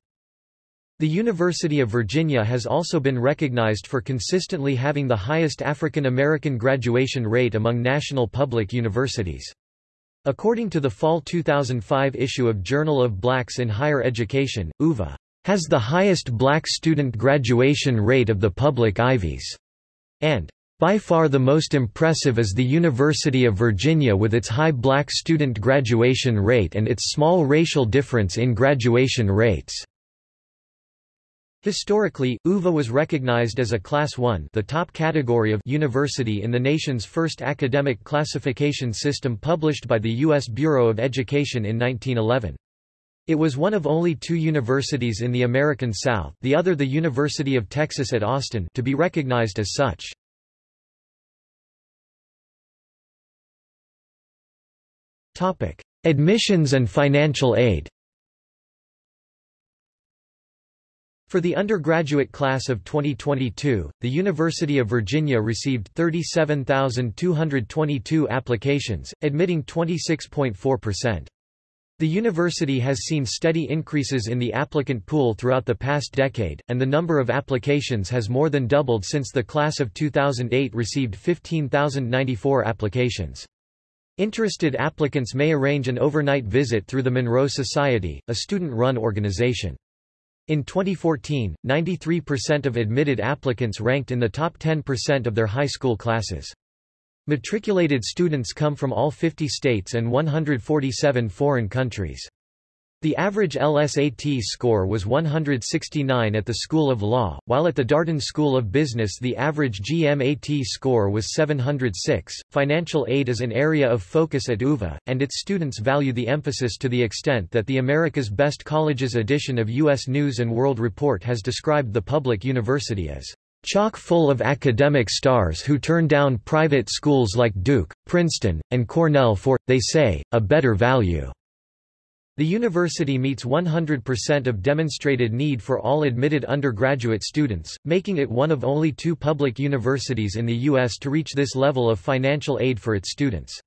Speaker 1: The University of Virginia has also been recognized for consistently having the highest African American graduation rate among national public universities. According to the fall 2005 issue of Journal of Blacks in Higher Education, UVA has the highest black student graduation rate of the public Ivies, and by far the most impressive is the University of Virginia with its high black student graduation rate and its small racial difference in graduation rates. Historically, UVA was recognized as a Class I the top category of university in the nation's first academic classification system published by the U.S. Bureau of Education in 1911. It was one of only two universities in the American South the other the University of Texas at Austin to be recognized as such. Admissions and financial aid For the undergraduate class of 2022, the University of Virginia received 37,222 applications, admitting 26.4%. The university has seen steady increases in the applicant pool throughout the past decade, and the number of applications has more than doubled since the class of 2008 received 15,094 applications. Interested applicants may arrange an overnight visit through the Monroe Society, a student-run organization. In 2014, 93% of admitted applicants ranked in the top 10% of their high school classes. Matriculated students come from all 50 states and 147 foreign countries. The average LSAT score was 169 at the School of Law, while at the Darden School of Business the average GMAT score was 706. Financial aid is an area of focus at UVA, and its students value the emphasis to the extent that the America's Best Colleges edition of U.S. News & World Report has described the public university as chock full of academic stars who turn down private schools like Duke, Princeton, and Cornell for, they say, a better value. The university meets 100% of demonstrated need for all admitted undergraduate students, making it one of only two public universities in the U.S. to reach this level of financial aid for its students.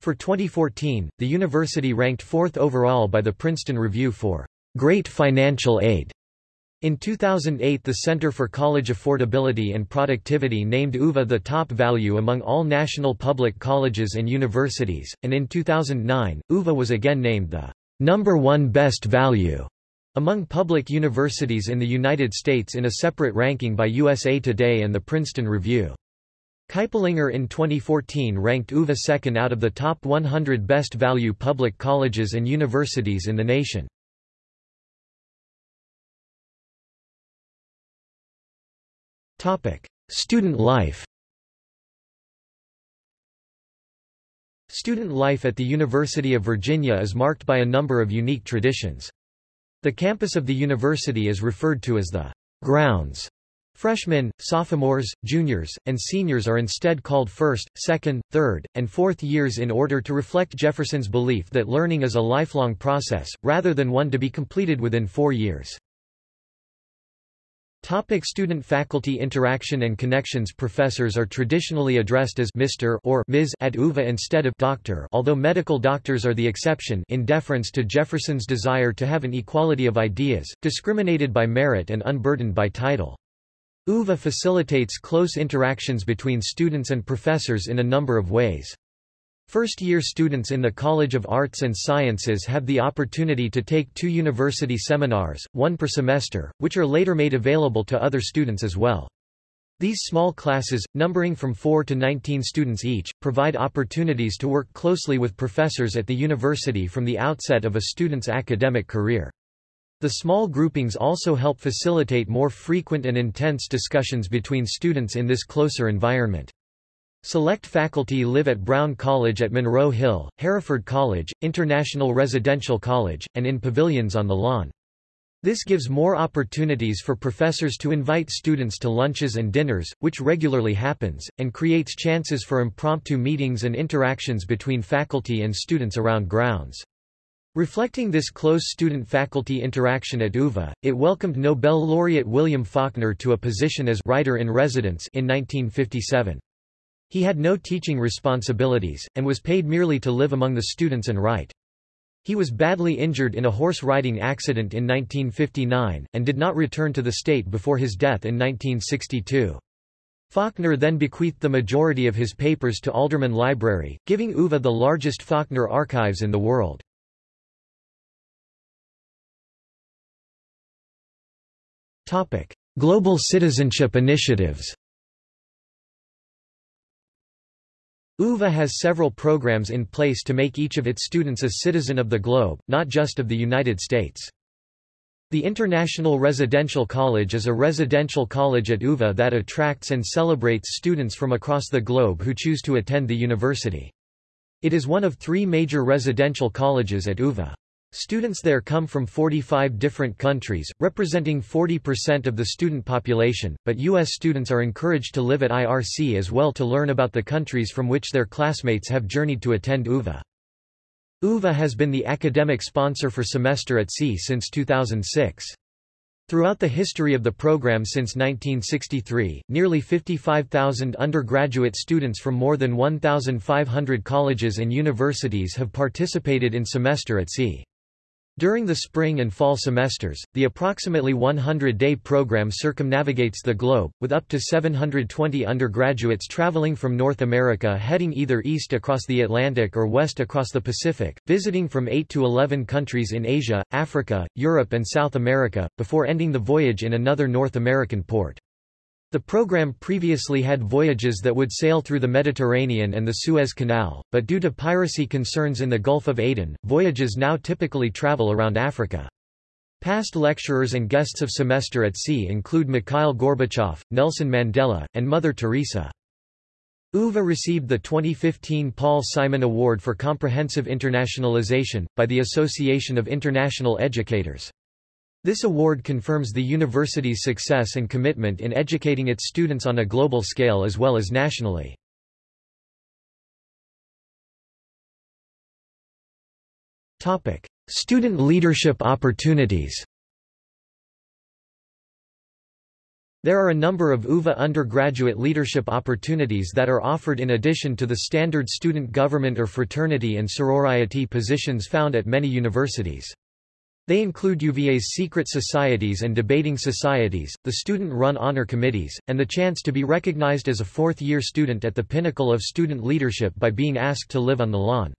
Speaker 1: For 2014, the university ranked fourth overall by the Princeton Review for Great Financial Aid. In 2008 the Center for College Affordability and Productivity named UVA the top value among all national public colleges and universities, and in 2009, UVA was again named the number one best value among public universities in the United States in a separate ranking by USA Today and the Princeton Review. Kiplinger in 2014 ranked UVA second out of the top 100 best value public colleges and universities in the nation. Student life Student life at the University of Virginia is marked by a number of unique traditions. The campus of the university is referred to as the grounds. Freshmen, sophomores, juniors, and seniors are instead called first, second, third, and fourth years in order to reflect Jefferson's belief that learning is a lifelong process, rather than one to be completed within four years. Topic Student-faculty interaction and connections Professors are traditionally addressed as Mr. or Ms. at UVA instead of Doctor although medical doctors are the exception in deference to Jefferson's desire to have an equality of ideas, discriminated by merit and unburdened by title. UVA facilitates close interactions between students and professors in a number of ways. First-year students in the College of Arts and Sciences have the opportunity to take two university seminars, one per semester, which are later made available to other students as well. These small classes, numbering from 4 to 19 students each, provide opportunities to work closely with professors at the university from the outset of a student's academic career. The small groupings also help facilitate more frequent and intense discussions between students in this closer environment. Select faculty live at Brown College at Monroe Hill, Hereford College, International Residential College, and in pavilions on the lawn. This gives more opportunities for professors to invite students to lunches and dinners, which regularly happens, and creates chances for impromptu meetings and interactions between faculty and students around grounds. Reflecting this close student-faculty interaction at UVA, it welcomed Nobel laureate William Faulkner to a position as writer-in-residence in 1957. He had no teaching responsibilities, and was paid merely to live among the students and write. He was badly injured in a horse riding accident in 1959, and did not return to the state before his death in 1962. Faulkner then bequeathed the majority of his papers to Alderman Library, giving UVA the largest Faulkner archives in the world. Global citizenship initiatives UVA has several programs in place to make each of its students a citizen of the globe, not just of the United States. The International Residential College is a residential college at UVA that attracts and celebrates students from across the globe who choose to attend the university. It is one of three major residential colleges at UVA. Students there come from 45 different countries, representing 40% of the student population, but U.S. students are encouraged to live at IRC as well to learn about the countries from which their classmates have journeyed to attend UVA. UVA has been the academic sponsor for Semester at Sea since 2006. Throughout the history of the program since 1963, nearly 55,000 undergraduate students from more than 1,500 colleges and universities have participated in Semester at Sea. During the spring and fall semesters, the approximately 100-day program circumnavigates the globe, with up to 720 undergraduates traveling from North America heading either east across the Atlantic or west across the Pacific, visiting from 8 to 11 countries in Asia, Africa, Europe and South America, before ending the voyage in another North American port. The program previously had voyages that would sail through the Mediterranean and the Suez Canal, but due to piracy concerns in the Gulf of Aden, voyages now typically travel around Africa. Past lecturers and guests of Semester at Sea include Mikhail Gorbachev, Nelson Mandela, and Mother Teresa. UVA received the 2015 Paul Simon Award for Comprehensive Internationalization, by the Association of International Educators. This award confirms the university's success and commitment in educating its students on a global scale as well as nationally. Topic: Student leadership opportunities There are a number of UVA undergraduate leadership opportunities that are offered in addition to the standard student government or fraternity and sorority positions found at many universities. They include UVA's secret societies and debating societies, the student-run honor committees, and the chance to be recognized as a fourth-year student at the pinnacle of student leadership by being asked to live on the lawn.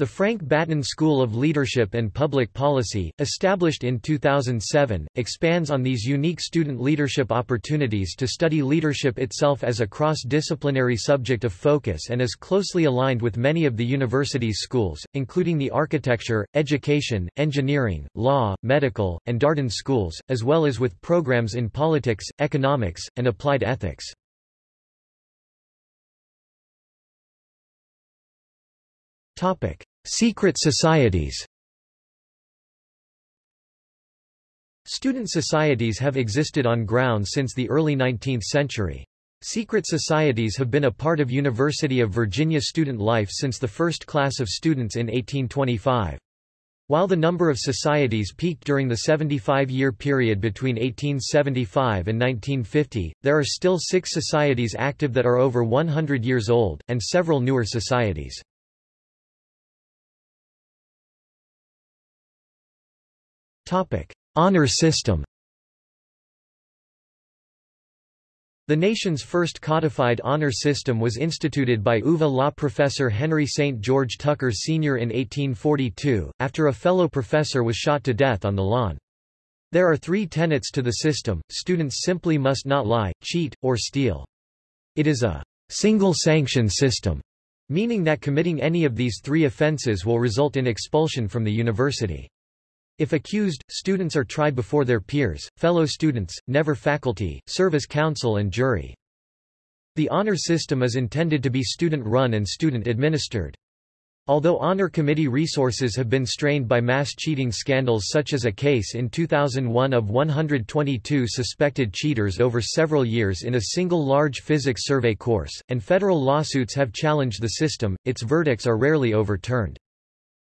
Speaker 1: The Frank Batten School of Leadership and Public Policy, established in 2007, expands on these unique student leadership opportunities to study leadership itself as a cross-disciplinary subject of focus and is closely aligned with many of the university's schools, including the architecture, education, engineering, law, medical, and Darden schools, as well as with programs in politics, economics, and applied ethics. Topic: Secret societies Student societies have existed on ground since the early 19th century. Secret societies have been a part of University of Virginia student life since the first class of students in 1825. While the number of societies peaked during the 75-year period between 1875 and 1950, there are still six societies active that are over 100 years old, and several newer societies. Honor system The nation's first codified honor system was instituted by UVA law professor Henry St. George Tucker Sr. in 1842, after a fellow professor was shot to death on the lawn. There are three tenets to the system, students simply must not lie, cheat, or steal. It is a single-sanction system, meaning that committing any of these three offenses will result in expulsion from the university. If accused, students are tried before their peers, fellow students, never faculty, serve as counsel and jury. The honor system is intended to be student-run and student-administered. Although honor committee resources have been strained by mass cheating scandals such as a case in 2001 of 122 suspected cheaters over several years in a single large physics survey course, and federal lawsuits have challenged the system, its verdicts are rarely overturned.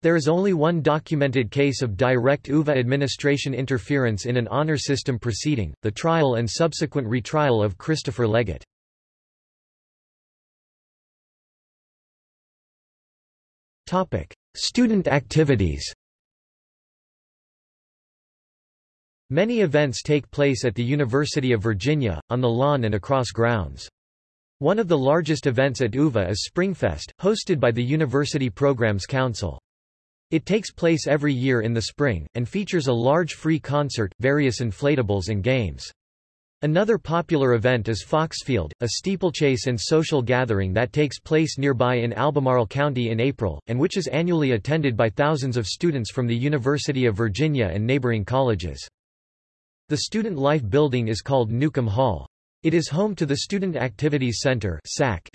Speaker 1: There is only one documented case of direct UVA administration interference in an honor system proceeding, the trial and subsequent retrial of Christopher Leggett. Topic: Student activities Many events take place at the University of Virginia, on the lawn and across grounds. One of the largest events at UVA is Springfest, hosted by the University Programs Council. It takes place every year in the spring, and features a large free concert, various inflatables and games. Another popular event is Foxfield, a steeplechase and social gathering that takes place nearby in Albemarle County in April, and which is annually attended by thousands of students from the University of Virginia and neighboring colleges. The Student Life building is called Newcomb Hall. It is home to the Student Activities Center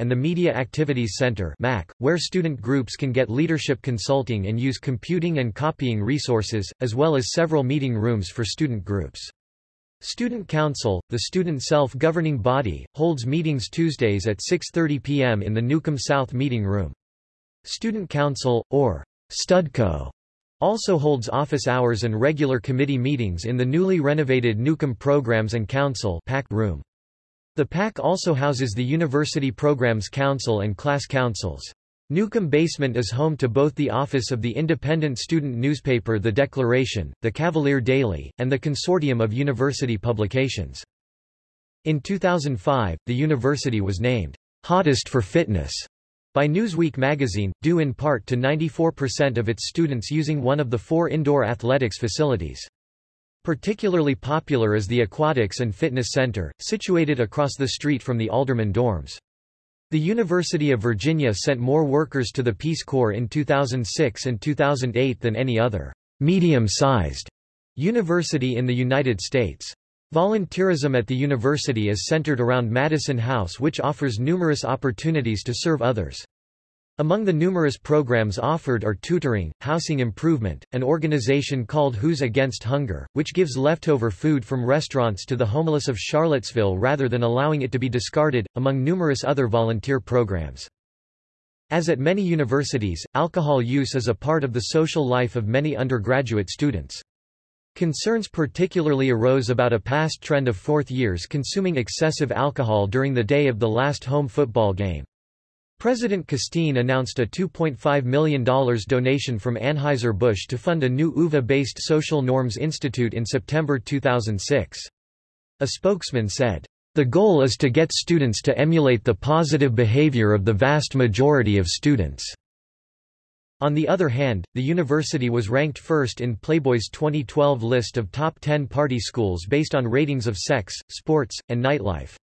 Speaker 1: and the Media Activities Center where student groups can get leadership consulting and use computing and copying resources, as well as several meeting rooms for student groups. Student Council, the student self-governing body, holds meetings Tuesdays at 6.30 p.m. in the Newcomb South Meeting Room. Student Council, or Studco, also holds office hours and regular committee meetings in the newly renovated Newcomb Programs and Council room. The PAC also houses the University Programs Council and Class Councils. Newcomb Basement is home to both the office of the independent student newspaper The Declaration, the Cavalier Daily, and the Consortium of University Publications. In 2005, the university was named Hottest for Fitness by Newsweek magazine, due in part to 94% of its students using one of the four indoor athletics facilities. Particularly popular is the Aquatics and Fitness Center, situated across the street from the Alderman dorms. The University of Virginia sent more workers to the Peace Corps in 2006 and 2008 than any other medium-sized university in the United States. Volunteerism at the university is centered around Madison House which offers numerous opportunities to serve others. Among the numerous programs offered are tutoring, housing improvement, an organization called Hoos Against Hunger, which gives leftover food from restaurants to the homeless of Charlottesville rather than allowing it to be discarded, among numerous other volunteer programs. As at many universities, alcohol use is a part of the social life of many undergraduate students. Concerns particularly arose about a past trend of fourth years consuming excessive alcohol during the day of the last home football game. President Casteen announced a $2.5 million donation from Anheuser-Busch to fund a new UVA-based Social Norms Institute in September 2006. A spokesman said, "...the goal is to get students to emulate the positive behavior of the vast majority of students." On the other hand, the university was ranked first in Playboy's 2012 list of top 10 party schools based on ratings of sex, sports, and nightlife.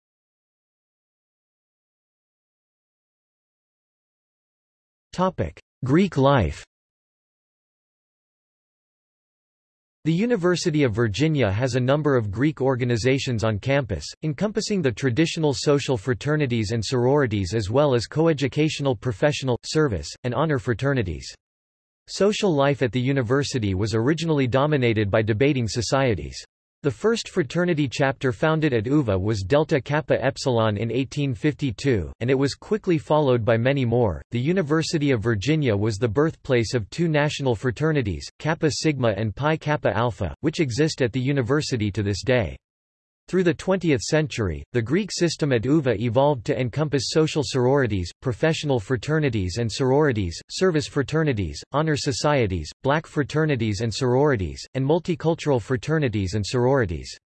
Speaker 1: Greek life The University of Virginia has a number of Greek organizations on campus, encompassing the traditional social fraternities and sororities as well as coeducational professional, service, and honor fraternities. Social life at the university was originally dominated by debating societies. The first fraternity chapter founded at UVA was Delta Kappa Epsilon in 1852, and it was quickly followed by many more. The University of Virginia was the birthplace of two national fraternities, Kappa Sigma and Pi Kappa Alpha, which exist at the university to this day. Through the 20th century, the Greek system at UVA evolved to encompass social sororities, professional fraternities and sororities, service fraternities, honor societies, black fraternities and sororities, and multicultural fraternities and sororities.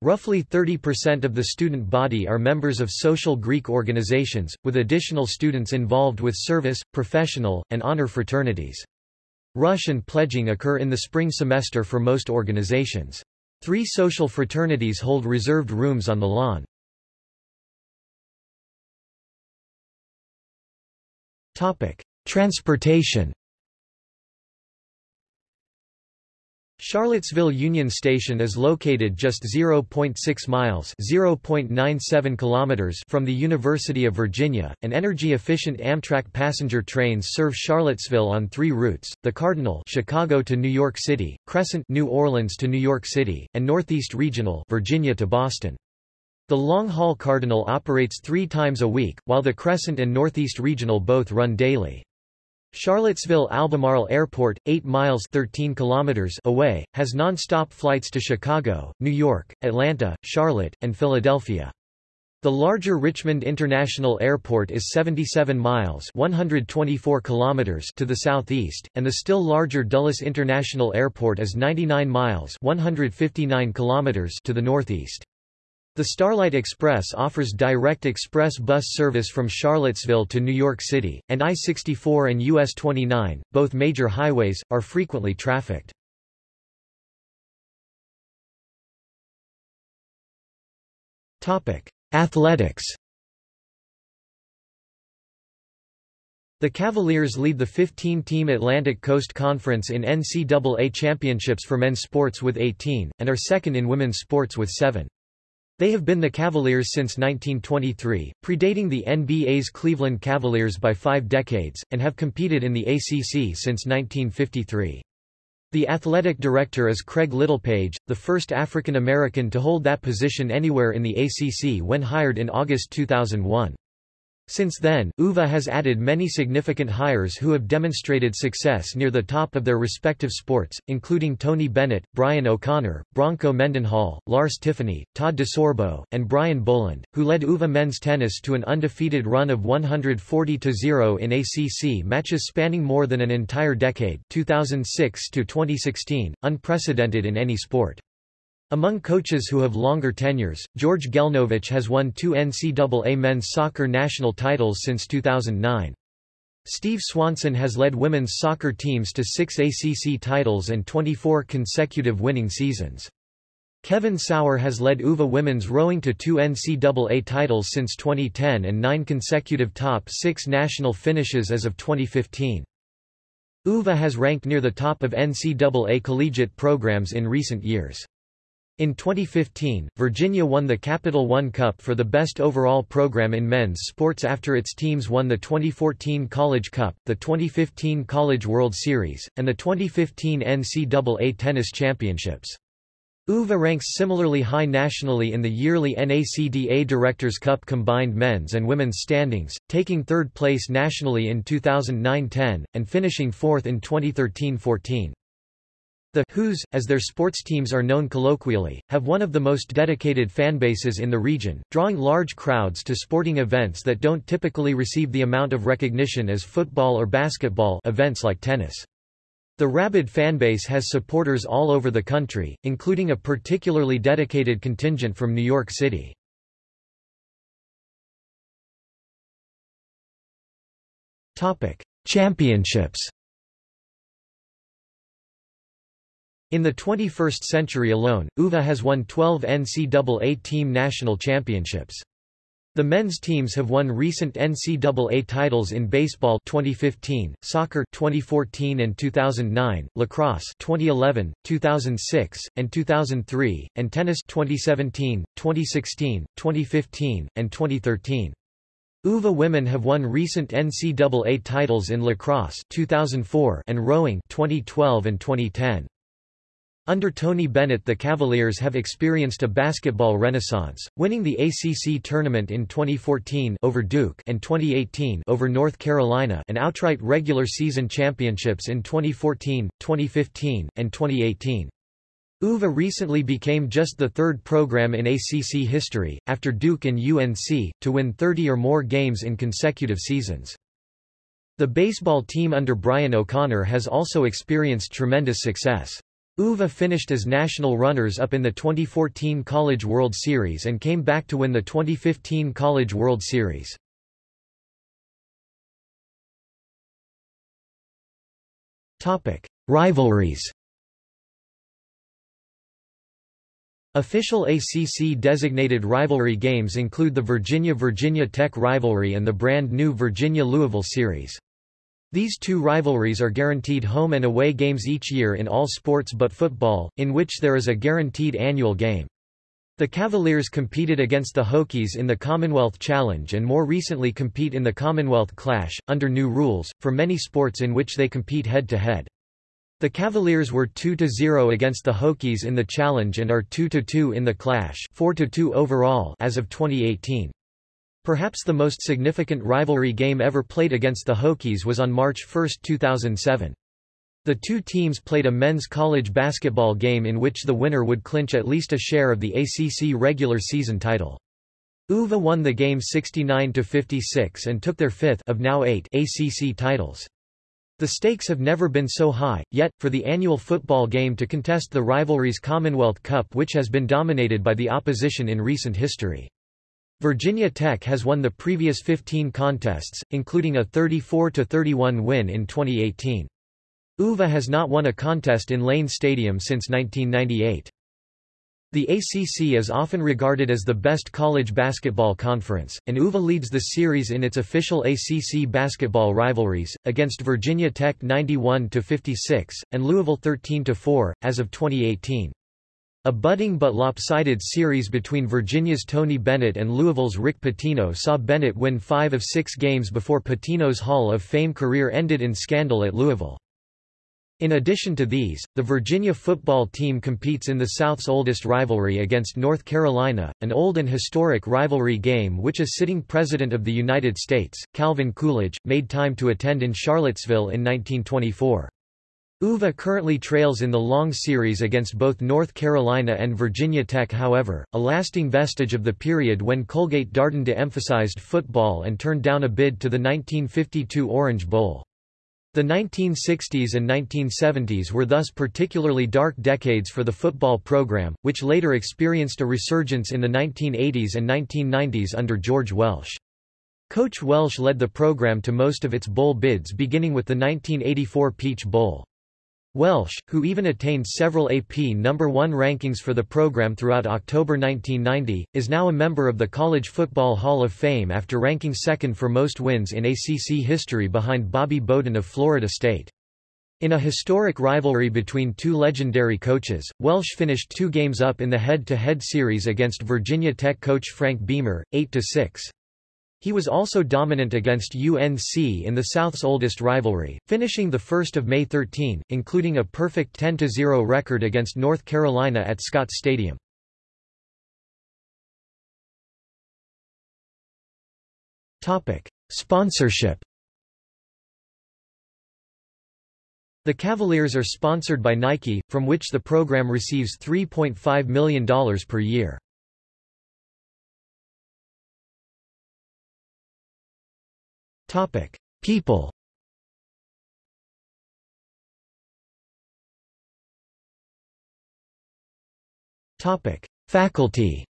Speaker 1: Roughly 30% of the student body are members of social Greek organizations, with additional students involved with service, professional, and honor fraternities. Rush and pledging occur in the spring semester for most organizations. Three social fraternities hold reserved rooms on the lawn. Transportation Charlottesville Union Station is located just 0.6 miles (0.97 kilometers) from the University of Virginia, and energy-efficient Amtrak passenger trains serve Charlottesville on three routes, the Cardinal Chicago to New York City, Crescent New Orleans to New York City, and Northeast Regional Virginia to Boston. The long-haul Cardinal operates three times a week, while the Crescent and Northeast Regional both run daily. Charlottesville-Albemarle Airport, 8 miles 13 kilometers away, has non-stop flights to Chicago, New York, Atlanta, Charlotte, and Philadelphia. The larger Richmond International Airport is 77 miles 124 kilometers to the southeast, and the still larger Dulles International Airport is 99 miles 159 kilometers to the northeast. The Starlight Express offers direct express bus service from Charlottesville to New York City, and I-64 and US 29, both major highways, are frequently trafficked. Athletics The Cavaliers lead the 15-team Atlantic Coast Conference in NCAA championships for men's sports with 18, and are second in women's sports with 7. They have been the Cavaliers since 1923, predating the NBA's Cleveland Cavaliers by five decades, and have competed in the ACC since 1953. The athletic director is Craig Littlepage, the first African American to hold that position anywhere in the ACC when hired in August 2001. Since then, UVA has added many significant hires who have demonstrated success near the top of their respective sports, including Tony Bennett, Brian O'Connor, Bronco Mendenhall, Lars Tiffany, Todd DeSorbo, and Brian Boland, who led UVA men's tennis to an undefeated run of 140-0 in ACC matches spanning more than an entire decade 2006 to 2016, unprecedented in any sport. Among coaches who have longer tenures, George Gelnovich has won two NCAA men's soccer national titles since 2009. Steve Swanson has led women's soccer teams to six ACC titles and 24 consecutive winning seasons. Kevin Sauer has led UVA women's rowing to two NCAA titles since 2010 and nine consecutive top six national finishes as of 2015. UVA has ranked near the top of NCAA collegiate programs in recent years. In 2015, Virginia won the Capital One Cup for the best overall program in men's sports after its teams won the 2014 College Cup, the 2015 College World Series, and the 2015 NCAA Tennis Championships. UVA ranks similarly high nationally in the yearly NACDA Directors' Cup combined men's and women's standings, taking third place nationally in 2009-10, and finishing fourth in 2013-14. The Hoos, as their sports teams are known colloquially, have one of the most dedicated fanbases in the region, drawing large crowds to sporting events that don't typically receive the amount of recognition as football or basketball events like tennis. The rabid fanbase has supporters all over the country, including a particularly dedicated contingent from New York City. Championships In the 21st century alone, UVA has won 12 NCAA team national championships. The men's teams have won recent NCAA titles in baseball 2015, soccer 2014 and 2009, lacrosse 2011, 2006, and 2003, and tennis 2017, 2016, 2015, and 2013. UVA women have won recent NCAA titles in lacrosse 2004 and rowing 2012 and 2010. Under Tony Bennett the Cavaliers have experienced a basketball renaissance, winning the ACC tournament in 2014 over Duke and 2018 over North Carolina and outright regular season championships in 2014, 2015, and 2018. UVA recently became just the third program in ACC history, after Duke and UNC, to win 30 or more games in consecutive seasons. The baseball team under Brian O'Connor has also experienced tremendous success. UVA finished as national runners-up in the 2014 College World Series and came back to win the 2015 College World Series. Rivalries Official ACC-designated rivalry games include the Virginia-Virginia Tech rivalry and the brand-new Virginia-Louisville series. These two rivalries are guaranteed home and away games each year in all sports but football, in which there is a guaranteed annual game. The Cavaliers competed against the Hokies in the Commonwealth Challenge and more recently compete in the Commonwealth Clash, under new rules, for many sports in which they compete head-to-head. -head. The Cavaliers were 2-0 against the Hokies in the Challenge and are 2-2 in the Clash 4-2 overall as of 2018. Perhaps the most significant rivalry game ever played against the Hokies was on March 1, 2007. The two teams played a men's college basketball game in which the winner would clinch at least a share of the ACC regular season title. UVA won the game 69–56 and took their fifth of now eight ACC titles. The stakes have never been so high, yet, for the annual football game to contest the rivalry's Commonwealth Cup which has been dominated by the opposition in recent history. Virginia Tech has won the previous 15 contests, including a 34–31 win in 2018. UVA has not won a contest in Lane Stadium since 1998. The ACC is often regarded as the best college basketball conference, and UVA leads the series in its official ACC basketball rivalries, against Virginia Tech 91-56, and Louisville 13-4, as of 2018. A budding but lopsided series between Virginia's Tony Bennett and Louisville's Rick Pitino saw Bennett win five of six games before Pitino's Hall of Fame career ended in scandal at Louisville. In addition to these, the Virginia football team competes in the South's oldest rivalry against North Carolina, an old and historic rivalry game which a sitting President of the United States, Calvin Coolidge, made time to attend in Charlottesville in 1924. UVA currently trails in the long series against both North Carolina and Virginia Tech however, a lasting vestige of the period when Colgate Darden de-emphasized football and turned down a bid to the 1952 Orange Bowl. The 1960s and 1970s were thus particularly dark decades for the football program, which later experienced a resurgence in the 1980s and 1990s under George Welsh. Coach Welsh led the program to most of its bowl bids beginning with the 1984 Peach Bowl. Welsh, who even attained several AP number 1 rankings for the program throughout October 1990, is now a member of the College Football Hall of Fame after ranking second for most wins in ACC history behind Bobby Bowden of Florida State. In a historic rivalry between two legendary coaches, Welsh finished two games up in the head-to-head -head series against Virginia Tech coach Frank Beamer, 8-6. He was also dominant against UNC in the South's oldest rivalry, finishing the 1st of May 13, including a perfect 10-0 record against North Carolina at Scott Stadium. Sponsorship The Cavaliers are sponsored by Nike, from which the program receives $3.5 million per year. Topic: People. Topic: Faculty.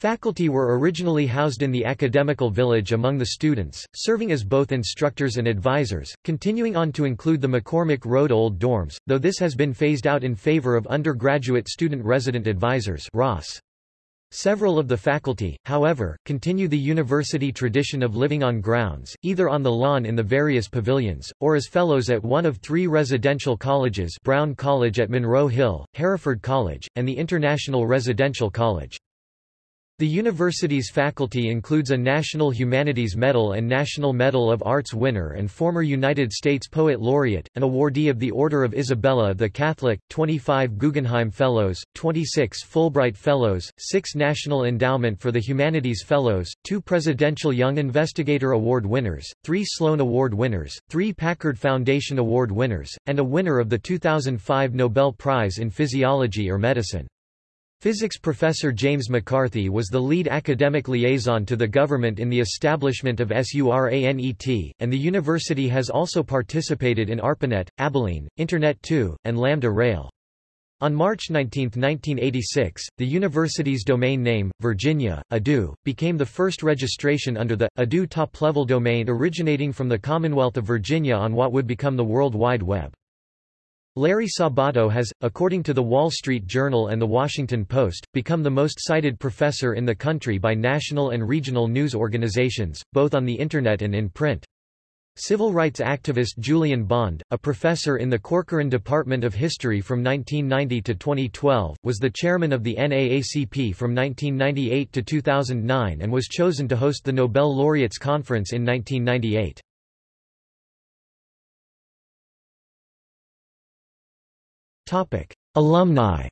Speaker 1: Faculty were originally housed in the academical village among the students, serving as both instructors and advisors, continuing on to include the McCormick Road Old Dorms, though this has been phased out in favor of undergraduate student resident advisors ROS. Several of the faculty, however, continue the university tradition of living on grounds, either on the lawn in the various pavilions, or as fellows at one of three residential colleges Brown College at Monroe Hill, Hereford College, and the International Residential College. The university's faculty includes a National Humanities Medal and National Medal of Arts winner and former United States Poet Laureate, an awardee of the Order of Isabella the Catholic, 25 Guggenheim Fellows, 26 Fulbright Fellows, 6 National Endowment for the Humanities Fellows, 2 Presidential Young Investigator Award winners, 3 Sloan Award winners, 3 Packard Foundation Award winners, and a winner of the 2005 Nobel Prize in Physiology or Medicine. Physics professor James McCarthy was the lead academic liaison to the government in the establishment of SURANET, and the university has also participated in ARPANET, Abilene, Internet 2, and Lambda Rail. On March 19, 1986, the university's domain name, Virginia, EDU, became the first registration under the, EDU top-level domain originating from the Commonwealth of Virginia on what would become the World Wide Web. Larry Sabato has, according to The Wall Street Journal and The Washington Post, become the most cited professor in the country by national and regional news organizations, both on the Internet and in print. Civil rights activist Julian Bond, a professor in the Corcoran Department of History from 1990 to 2012, was the chairman of the NAACP from 1998 to 2009 and was chosen to host the Nobel Laureates Conference in 1998. Alumni.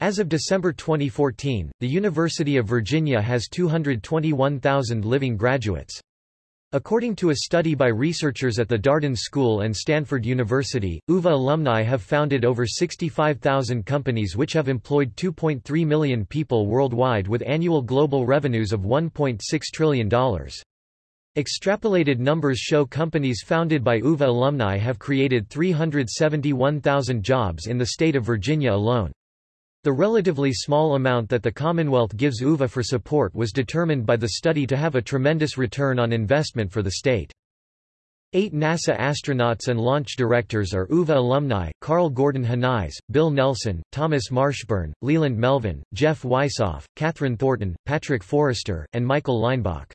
Speaker 1: As of December 2014, the University of Virginia has 221,000 living graduates. According to a study by researchers at the Darden School and Stanford University, UVA alumni have founded over 65,000 companies which have employed 2.3 million people worldwide with annual global revenues of $1.6 trillion. Extrapolated numbers show companies founded by UVA alumni have created 371,000 jobs in the state of Virginia alone. The relatively small amount that the Commonwealth gives UVA for support was determined by the study to have a tremendous return on investment for the state. Eight NASA astronauts and launch directors are UVA alumni, Karl Gordon Henize, Bill Nelson, Thomas Marshburn, Leland Melvin, Jeff Wisoff, Kathryn Thornton, Patrick Forrester, and Michael Leinbach.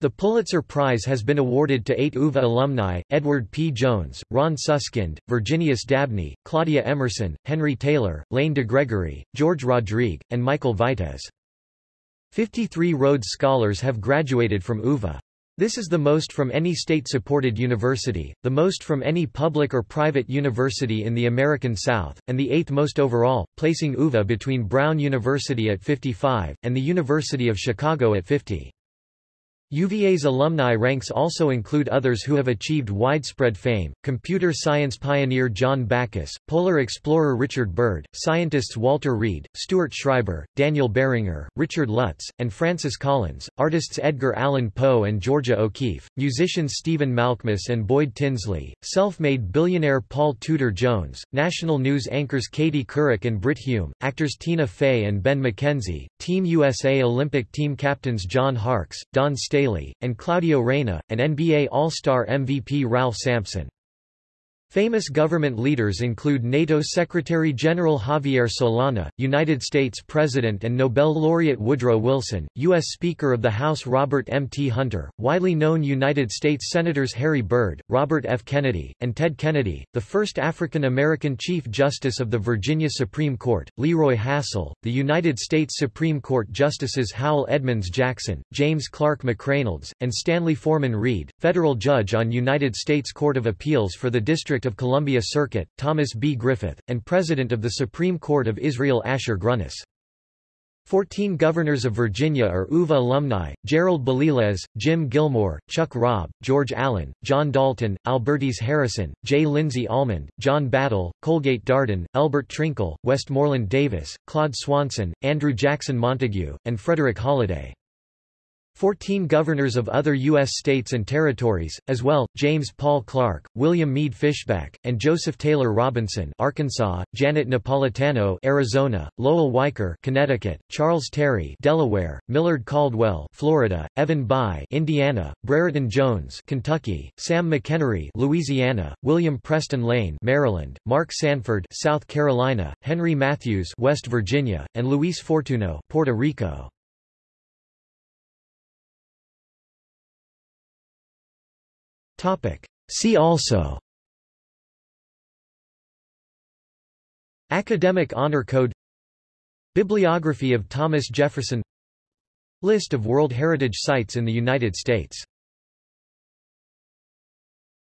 Speaker 1: The Pulitzer Prize has been awarded to eight UVA alumni, Edward P. Jones, Ron Suskind, Virginius Dabney, Claudia Emerson, Henry Taylor, Lane DeGregory, George Rodrigue, and Michael Vitez. 53 Rhodes Scholars have graduated from UVA. This is the most from any state-supported university, the most from any public or private university in the American South, and the eighth most overall, placing UVA between Brown University at 55, and the University of Chicago at 50. UVA's alumni ranks also include others who have achieved widespread fame, computer science pioneer John Backus, polar explorer Richard Byrd, scientists Walter Reed, Stuart Schreiber, Daniel Barringer, Richard Lutz, and Francis Collins, artists Edgar Allan Poe and Georgia O'Keeffe, musicians Stephen Malkmus and Boyd Tinsley, self-made billionaire Paul Tudor Jones, national news anchors Katie Couric and Brit Hume, actors Tina Fey and Ben McKenzie, Team USA Olympic team captains John Harkes, Dawn Staley Staley, and Claudio Reyna, and NBA All-Star MVP Ralph Sampson. Famous government leaders include NATO Secretary-General Javier Solana, United States President and Nobel laureate Woodrow Wilson, U.S. Speaker of the House Robert M. T. Hunter, widely known United States Senators Harry Byrd, Robert F. Kennedy, and Ted Kennedy, the first African-American Chief Justice of the Virginia Supreme Court, Leroy Hassell, the United States Supreme Court Justices Howell Edmunds Jackson, James Clark McReynolds, and Stanley Forman Reed, federal judge on United States Court of Appeals for the District District of Columbia Circuit, Thomas B. Griffith, and President of the Supreme Court of Israel Asher Grunis. Fourteen governors of Virginia are UVA alumni, Gerald Baliles, Jim Gilmore, Chuck Robb, George Allen, John Dalton, Albertis Harrison, J. Lindsay Almond, John Battle, Colgate Darden, Elbert Trinkle, Westmoreland Davis, Claude Swanson, Andrew Jackson Montague, and Frederick Holliday. Fourteen governors of other U.S. states and territories, as well, James Paul Clark, William Meade Fishback, and Joseph Taylor Robinson Arkansas, Janet Napolitano Arizona, Lowell Weicker Connecticut, Charles Terry Delaware, Millard Caldwell Florida, Evan Bayh Indiana, Brereton Jones Kentucky, Sam McEnery Louisiana, William Preston Lane Maryland, Mark Sanford South Carolina, Henry Mathews West Virginia, and Luis Fortuno Puerto Rico. See also. Academic Honor Code. Bibliography of Thomas Jefferson. List of World Heritage Sites in the United States